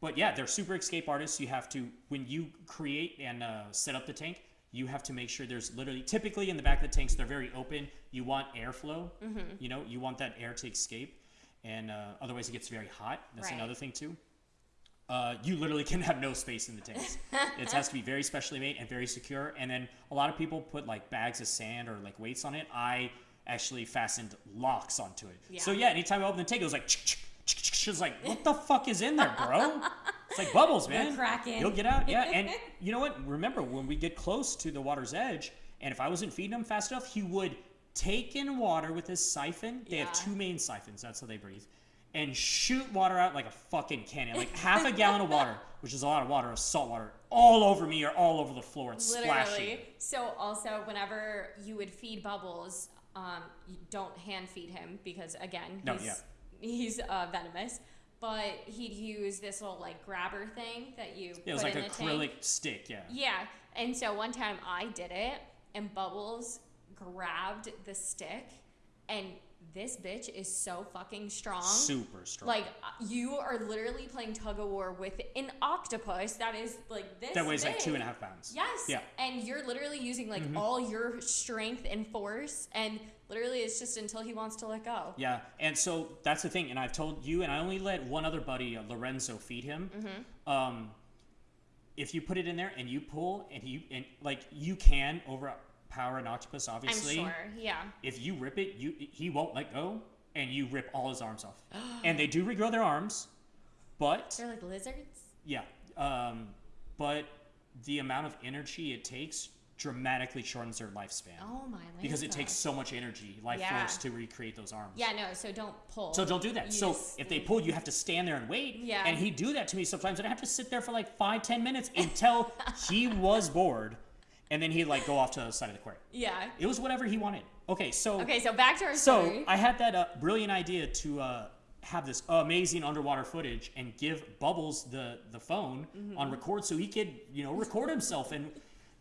But yeah, they're super escape artists. You have to when you create and uh, set up the tank, you have to make sure there's literally typically in the back of the tanks they're very open. You want airflow. Mm-hmm. You know, you want that air to escape, and uh, otherwise it gets very hot. That's Right. another thing too. Uh, you literally can have no space in the tanks. it has to be very specially made and very secure. And then a lot of people put like bags of sand or like weights on it. I actually fastened locks onto it. So Yeah. yeah, anytime I open the tank, it was like, she was like, what the fuck is in there, bro? It's like bubbles, man. You'll get out. Yeah. And you know what? Remember when we get close to the water's edge, and if I wasn't feeding him fast enough, he would take in water with his siphon. They have two main siphons. That's how they breathe. And shoot water out like a fucking cannon, like half a gallon of water, which is a lot of water, of salt water, all over me or all over the floor and splashing. Literally. So also, whenever you would feed Bubbles, um, you don't hand feed him because again, No, he's yeah. he's uh, venomous. But he'd use this little like grabber thing that you Yeah, it was like in acrylic tank. stick. Yeah. Yeah, and so one time I did it, and Bubbles grabbed the stick, and this bitch is so fucking strong. Super strong. Like uh, you are literally playing tug of war with an octopus that is like this. that weighs like two big. and a half pounds. Yes. Yeah. And you're literally using like Mm-hmm. all your strength and force, and literally it's just until he wants to let go. Yeah, and so that's the thing, and I've told you, and I only let one other buddy, uh, Lorenzo, feed him. Mm-hmm. Um, if you put it in there and you pull, and you and like you can overpower an octopus, obviously. I'm sure. Yeah. If you rip it, you he won't let go, and you rip all his arms off. and they do regrow their arms, but They're like lizards. yeah, um, but the amount of energy it takes dramatically shortens their lifespan Oh my. because it takes so much energy, life Yeah. force, to recreate those arms. Yeah. No. So don't pull. So don't do that. You so just if they pull, you have to stand there and wait. Yeah. And he'd do that to me sometimes, and I have to sit there for like five, ten minutes until he was bored, and then he'd like go off to the side of the aquarium. Yeah. It was whatever he wanted. Okay, so Okay. So back to our story. so story. I had that uh, brilliant idea to uh, have this amazing underwater footage and give Bubbles the the phone Mm-hmm. on record so he could you know record himself. And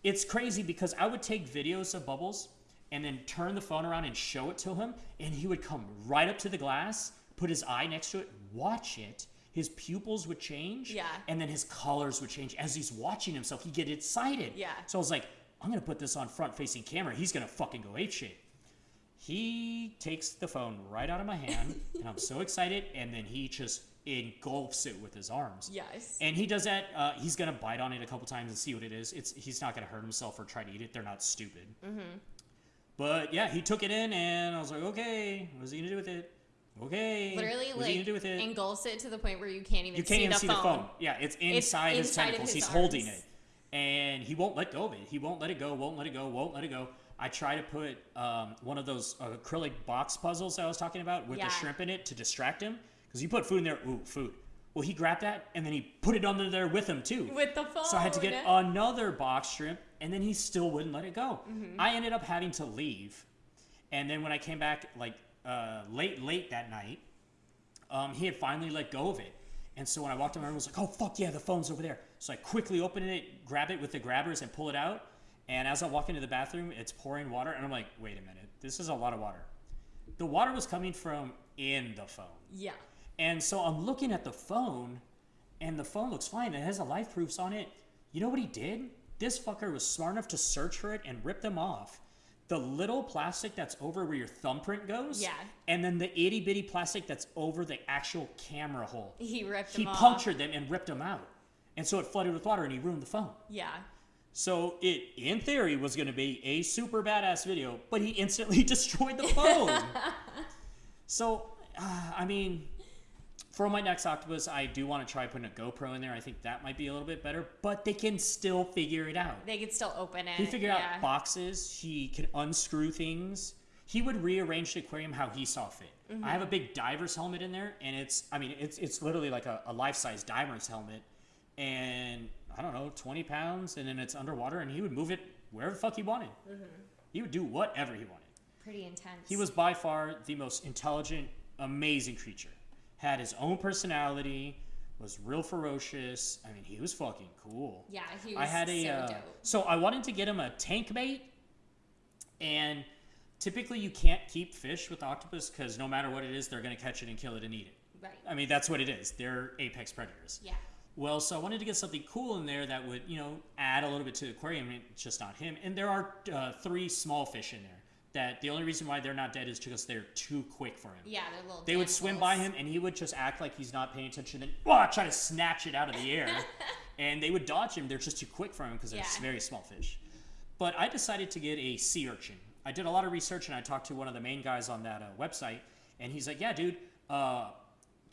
it's crazy because I would take videos of Bubbles and then turn the phone around and show it to him, and he would come right up to the glass, put his eye next to it, watch it. His pupils would change, Yeah. and then his colors would change as he's watching himself. He'd get excited. Yeah. So I was like, I'm gonna put this on front-facing camera. He's gonna fucking go ape shit. He takes the phone right out of my hand, and I'm so excited. And then he just engulfs it with his arms. yes. And he does that. Uh, he's gonna bite on it a couple times and see what it is. It's he's not gonna hurt himself or try to eat it. They're not stupid. Mm-hmm. But yeah, he took it in, and I was like, okay, what's he gonna do with it? Okay, Literally, what's he like do with it? engulfs it to the point where you can't even you can't see, even the, see phone. the phone. Yeah, it's inside his inside of tentacles. his He's holding it, and he won't let go of it. He won't let it go. Won't let it go. Won't let it go. I try to put um, one of those acrylic box puzzles I was talking about with Yeah. the shrimp in it to distract him because you put food in there. Ooh, food. Well, he grabbed that and then he put it under there with him too. With the phone. So I had to get another box shrimp, and then he still wouldn't let it go. Mm-hmm. I ended up having to leave, and then when I came back, like uh, late, late that night, um, he had finally let go of it. And so when I walked in, my I was like, "Oh fuck yeah, the phone's over there!" So I quickly open it, grab it with the grabbers, and pull it out. And as I walk into the bathroom, it's pouring water, and I'm like, "Wait a minute, this is a lot of water." The water was coming from in the phone. Yeah. And so I'm looking at the phone, and the phone looks fine. It has the life proofs on it. You know what he did? This fucker was smart enough to search for it and rip them off. The little plastic that's over where your thumbprint goes. Yeah. And then the itty bitty plastic that's over the actual camera hole. He ripped He them off. punctured them and ripped them out. And so it flooded with water and he ruined the phone. Yeah. So it, in theory, was going to be a super badass video, but he instantly destroyed the phone. so, uh, I mean, for my next octopus, I do want to try putting a GoPro in there. I think that might be a little bit better, but they can still figure it out. They can still open it. He figured yeah. out boxes. He can unscrew things. He would rearrange the aquarium how he saw fit. I have a big diver's helmet in there, and it's I mean it's it's literally like a, a life size diver's helmet, and I don't know twenty pounds, and then it's underwater, and he would move it wherever the fuck he wanted. He would do whatever he wanted. Pretty intense. He was by far the most intelligent, amazing creature. Had his own personality. Was real ferocious. I mean, he was fucking cool. Yeah, he was I had a so uh, dope. so I wanted to get him a tank bait, and typically you can't keep fish with octopus because no matter what it is, they're gonna catch it and kill it and eat it. Right. I mean, that's what it is. They're apex predators. Yeah. Well, so I wanted to get something cool in there that would, you know, add a little bit to the aquarium. It's just not him. And there are uh, three small fish in there that the only reason why they're not dead is because they're too quick for him. Yeah, they're little. They would swim by him, and he would just act like he's not paying attention, and oh, try to snatch it out of the air. and they would dodge him. They're just too quick for him because they're Yeah. very small fish. But I decided to get a sea urchin. I did a lot of research, and I talked to one of the main guys on that uh, website, and he's like, "Yeah, dude, uh,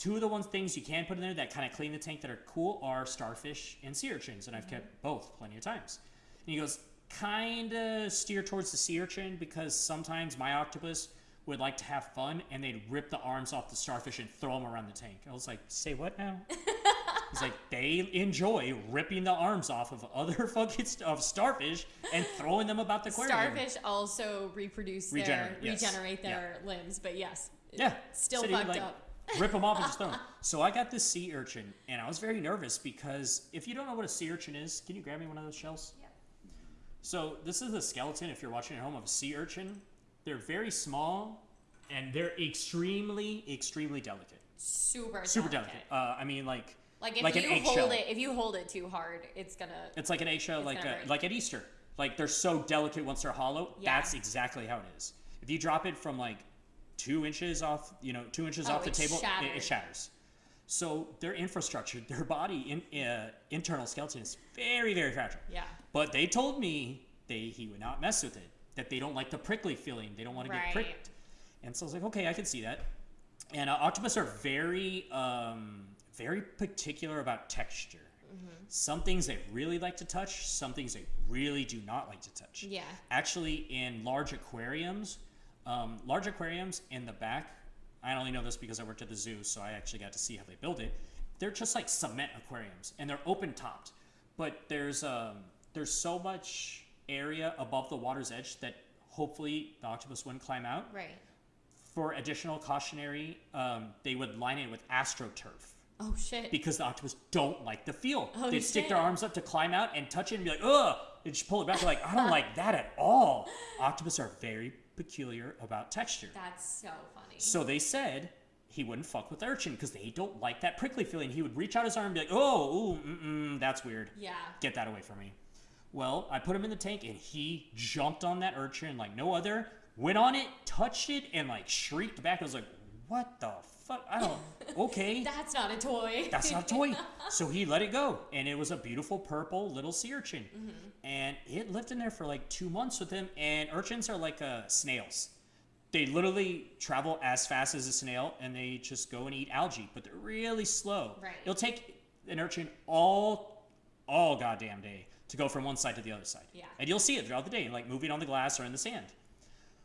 two of the ones things you can put in there that kind of clean the tank that are cool are starfish and sea urchins, and I've mm-hmm. kept both plenty of times." And he goes, "Kind of steer towards the sea urchin because sometimes my octopus." Would like to have fun, and they'd rip the arms off the starfish and throw them around the tank. I was like, "Say what now?" He's like, they enjoy ripping the arms off of other fucking of starfish and throwing them about the aquarium. Starfish also reproduce Regenerate, their yes. regenerate their limbs, but yes, Yeah, still so fucked like, up. Rip them off and just throw them. So I got this sea urchin, and I was very nervous because if you don't know what a sea urchin is, can you grab me one of those shells? Yeah. So this is the skeleton, if you're watching at home, of a sea urchin. They're very small, and they're extremely, extremely delicate. Super Super delicate. delicate. Uh, I mean, like Like if like you hold it, if you hold it too hard, it's gonna. It's like an eggshell, like a, like at Easter. Like they're so delicate once they're hollow. Yeah. That's exactly how it is. If you drop it from like two inches off, you know, two inches Oh, off the table, it, it shatters. So their infrastructure, their body, in, uh, internal skeleton is very, very fragile. Yeah. But they told me they he would not mess with it. That they don't like the prickly feeling. They don't want to get pricked. And so I was like, okay, I can see that. And uh, octopus are very, um, very particular about texture. Mm-hmm. Some things they really like to touch. Some things they really do not like to touch. Yeah. Actually, in large aquariums, um, large aquariums in the back, I only know this because I worked at the zoo, so I actually got to see how they build it. They're just like cement aquariums, and they're open topped. But there's um, there's so much area above the water's edge that hopefully the octopus wouldn't climb out. Right. For additional cautionary, um, they would line it with astroturf Oh shit. because the octopus don't like the feel. Oh, They'd stick their arms up to climb out and touch it and be like, ugh, and just pull it back. They're like, I don't like that at all. Octopus are very peculiar about texture. That's so funny. So they said he wouldn't fuck with urchin because they don't like that prickly feeling. He would reach out his arm and be like, oh, ooh, mm-mm, that's weird. yeah. Get that away from me. Well, I put him in the tank and he jumped on that urchin like no other, went on it, touched it, and like shrieked back. I was like, what the fuck? I don't, okay. That's not a toy. That's not a toy. so he let it go, and it was a beautiful purple little sea urchin, and it lived in there for like two months with him. And urchins are like uh, snails; they literally travel as fast as a snail, and they just go and eat algae, but they're really slow. Right. It'll take an urchin all, all goddamn day to go from one side to the other side. Yeah. And you'll see it throughout the day, like moving on the glass or in the sand.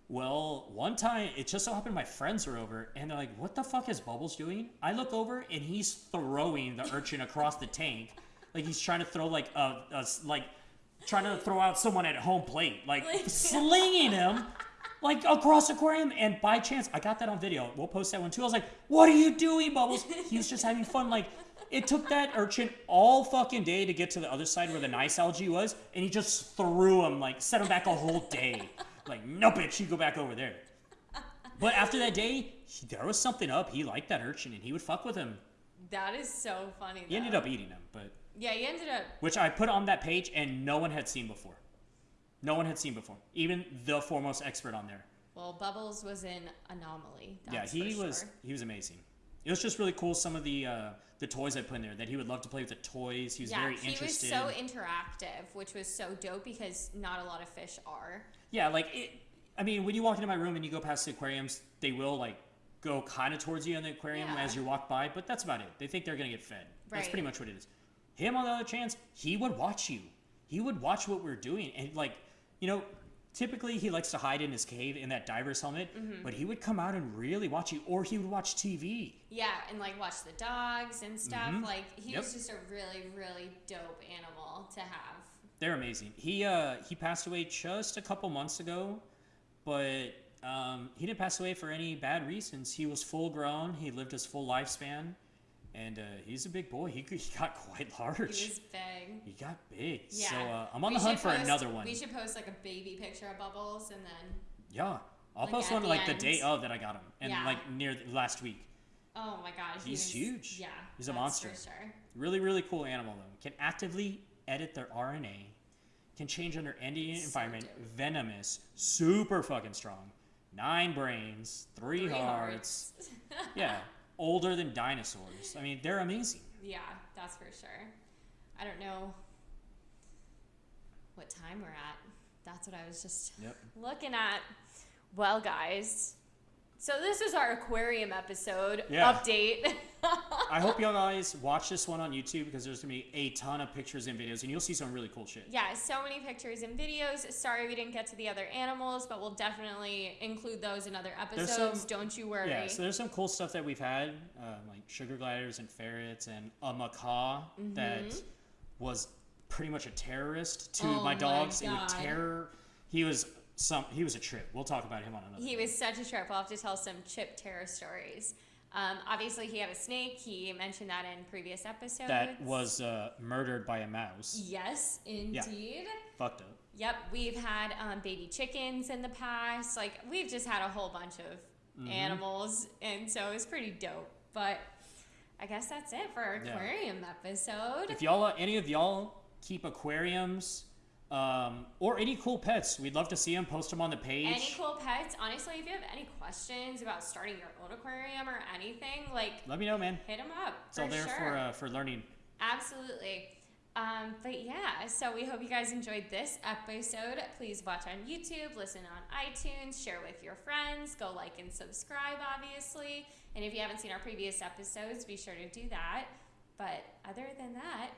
Well, one time it just so happened my friends were over and they're like, "What the fuck is Bubbles doing?" I look over and he's throwing the urchin across the tank, like he's trying to throw like a, a like trying to throw out someone at home plate, like slinging him like across the aquarium. And by chance, I got that on video. We'll post that one too. I was like, "What are you doing, Bubbles?" He was just having fun. Like it took that urchin all fucking day to get to the other side where the nice algae was, and he just threw him like set him back a whole day. Like, no, bitch, you go back over there. But after that day, he, there was something up. He liked that urchin, and he would fuck with him. That is so funny. He ended up eating him, but Yeah, he ended up. which I put on that page, and no one had seen before. No one had seen before, even the foremost expert on there. Well, Bubbles was an anomaly. yeah, he was he was amazing. It was just really cool. Some of the uh, the toys I put in there that he would love to play with the toys. He was Yeah, very he was so interactive, which was so dope because not a lot of fish are. Yeah, like it. I mean, when you walk into my room and you go past the aquariums, they will like go kind of towards you in the aquarium Yeah. as you walk by, but that's about it. They think they're gonna get fed. That's pretty much what it is. Him on the other chance, he would watch you. He would watch what we're doing, and like, you know, typically he likes to hide in his cave in that diver's helmet, Mm-hmm. but he would come out and really watch you, or he would watch TV. Yeah, and like watch the dogs and stuff. Mhm. Like he Yep. was just a really, really dope animal to have. They're amazing. He uh he passed away just a couple months ago, but um, he didn't pass away for any bad reasons. He was full grown. He lived his full lifespan, and uh, he's a big boy. He, he got quite large. He was big. He got big. Yeah. So uh, I'm on We the hunt for post- another one. We should post like a baby picture of Bubbles and then. Yeah. I'll Like, post one the like the day of that I got him, and Yeah. like near the, last week. Oh my god, he He's huge. Yeah, He's a monster. Sure. Really, really cool animal though. Can actively edit their RNA. Can change under any So environment. dope. Venomous. Super fucking strong. Nine brains. Three, Three hearts. yeah. Older than dinosaurs. I mean, they're amazing. Yeah, that's for sure. I don't know what time we're at. That's what I was just Yep. looking at. Well, guys, so this is our aquarium episode Yeah. update. I hope y'all guys watch this one on YouTube because there's gonna be a ton of pictures and videos, and you'll see some really cool shit. yeah, so many pictures and videos. Sorry we didn't get to the other animals, but we'll definitely include those in other episodes. some- Don't you worry. Yeah, so there's some cool stuff that we've had, uh, like sugar gliders and ferrets, and a macaw that was pretty much a terrorist to Mm-hmm. Oh my my dogs. It would terror. He was some. He was a trip. We'll talk about him on another. He was such a trip. We'll have to tell some chip terror stories. Um, obviously, he had a snake. He mentioned that in previous episodes. that was uh, murdered by a mouse. Yes, indeed. Fucked up. Yep, we've had um, baby chickens in the past. Like, we've just had a whole bunch of Mm-hmm. animals, and so it was pretty dope. But I guess that's it for our Yeah. aquarium episode. If y'all, uh, any of y'all, keep aquariums. Um, or any cool pets, we'd love to see them. Post them on the page. Any cool pets? Honestly, if you have any questions about starting your own aquarium or anything, like, Let me know, man. hit them up. It's all there sure. for uh, for learning. Absolutely. Um, but yeah, so we hope you guys enjoyed this episode. Please watch on YouTube, listen on iTunes, share with your friends, go like and subscribe, obviously. And if you haven't seen our previous episodes, be sure to do that. But other than that,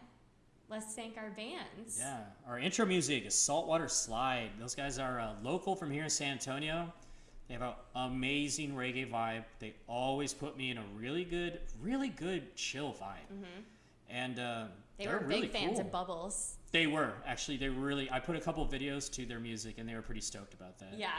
let's thank our bands. Yeah, our intro music is Saltwater Slide. Those guys are uh, local from here in San Antonio. They have an amazing reggae vibe. They always put me in a really good, really good chill vibe. And uh. They were really big fans cool. of Bubbles. They were actually. They really. I put a couple videos to their music, and they were pretty stoked about that. Yeah.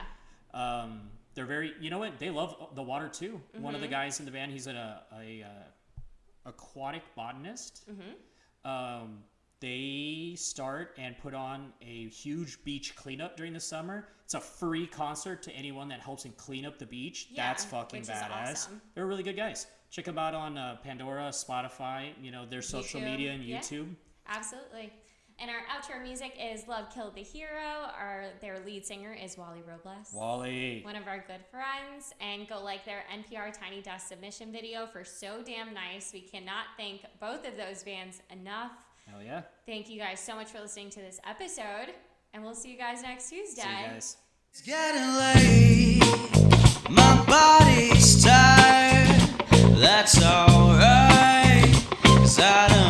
Um, they're very. You know what? They love the water too. One of the Mm-hmm. guys in the band, he's a, a, uh aquatic botanist. Mm-hmm. Um, they start and put on a huge beach cleanup during the summer. It's a free concert to anyone that helps and clean up the beach. Yeah, That's fucking badass. awesome. They're really good guys. Check them out on uh, Pandora, Spotify. You know their social YouTube, media and yeah. YouTube. Absolutely. And our outro music is Love Killed the Hero. Our their lead singer is Wally Robles. Wally. one of our good friends, and go like their NPR Tiny Desk submission video for So Damn Nice. We cannot thank both of those bands enough. Hell yeah. Thank you guys so much for listening to this episode, and we'll see you guys next Tuesday. See you guys. It's getting late. My body's tired. That's alright. Cause I don't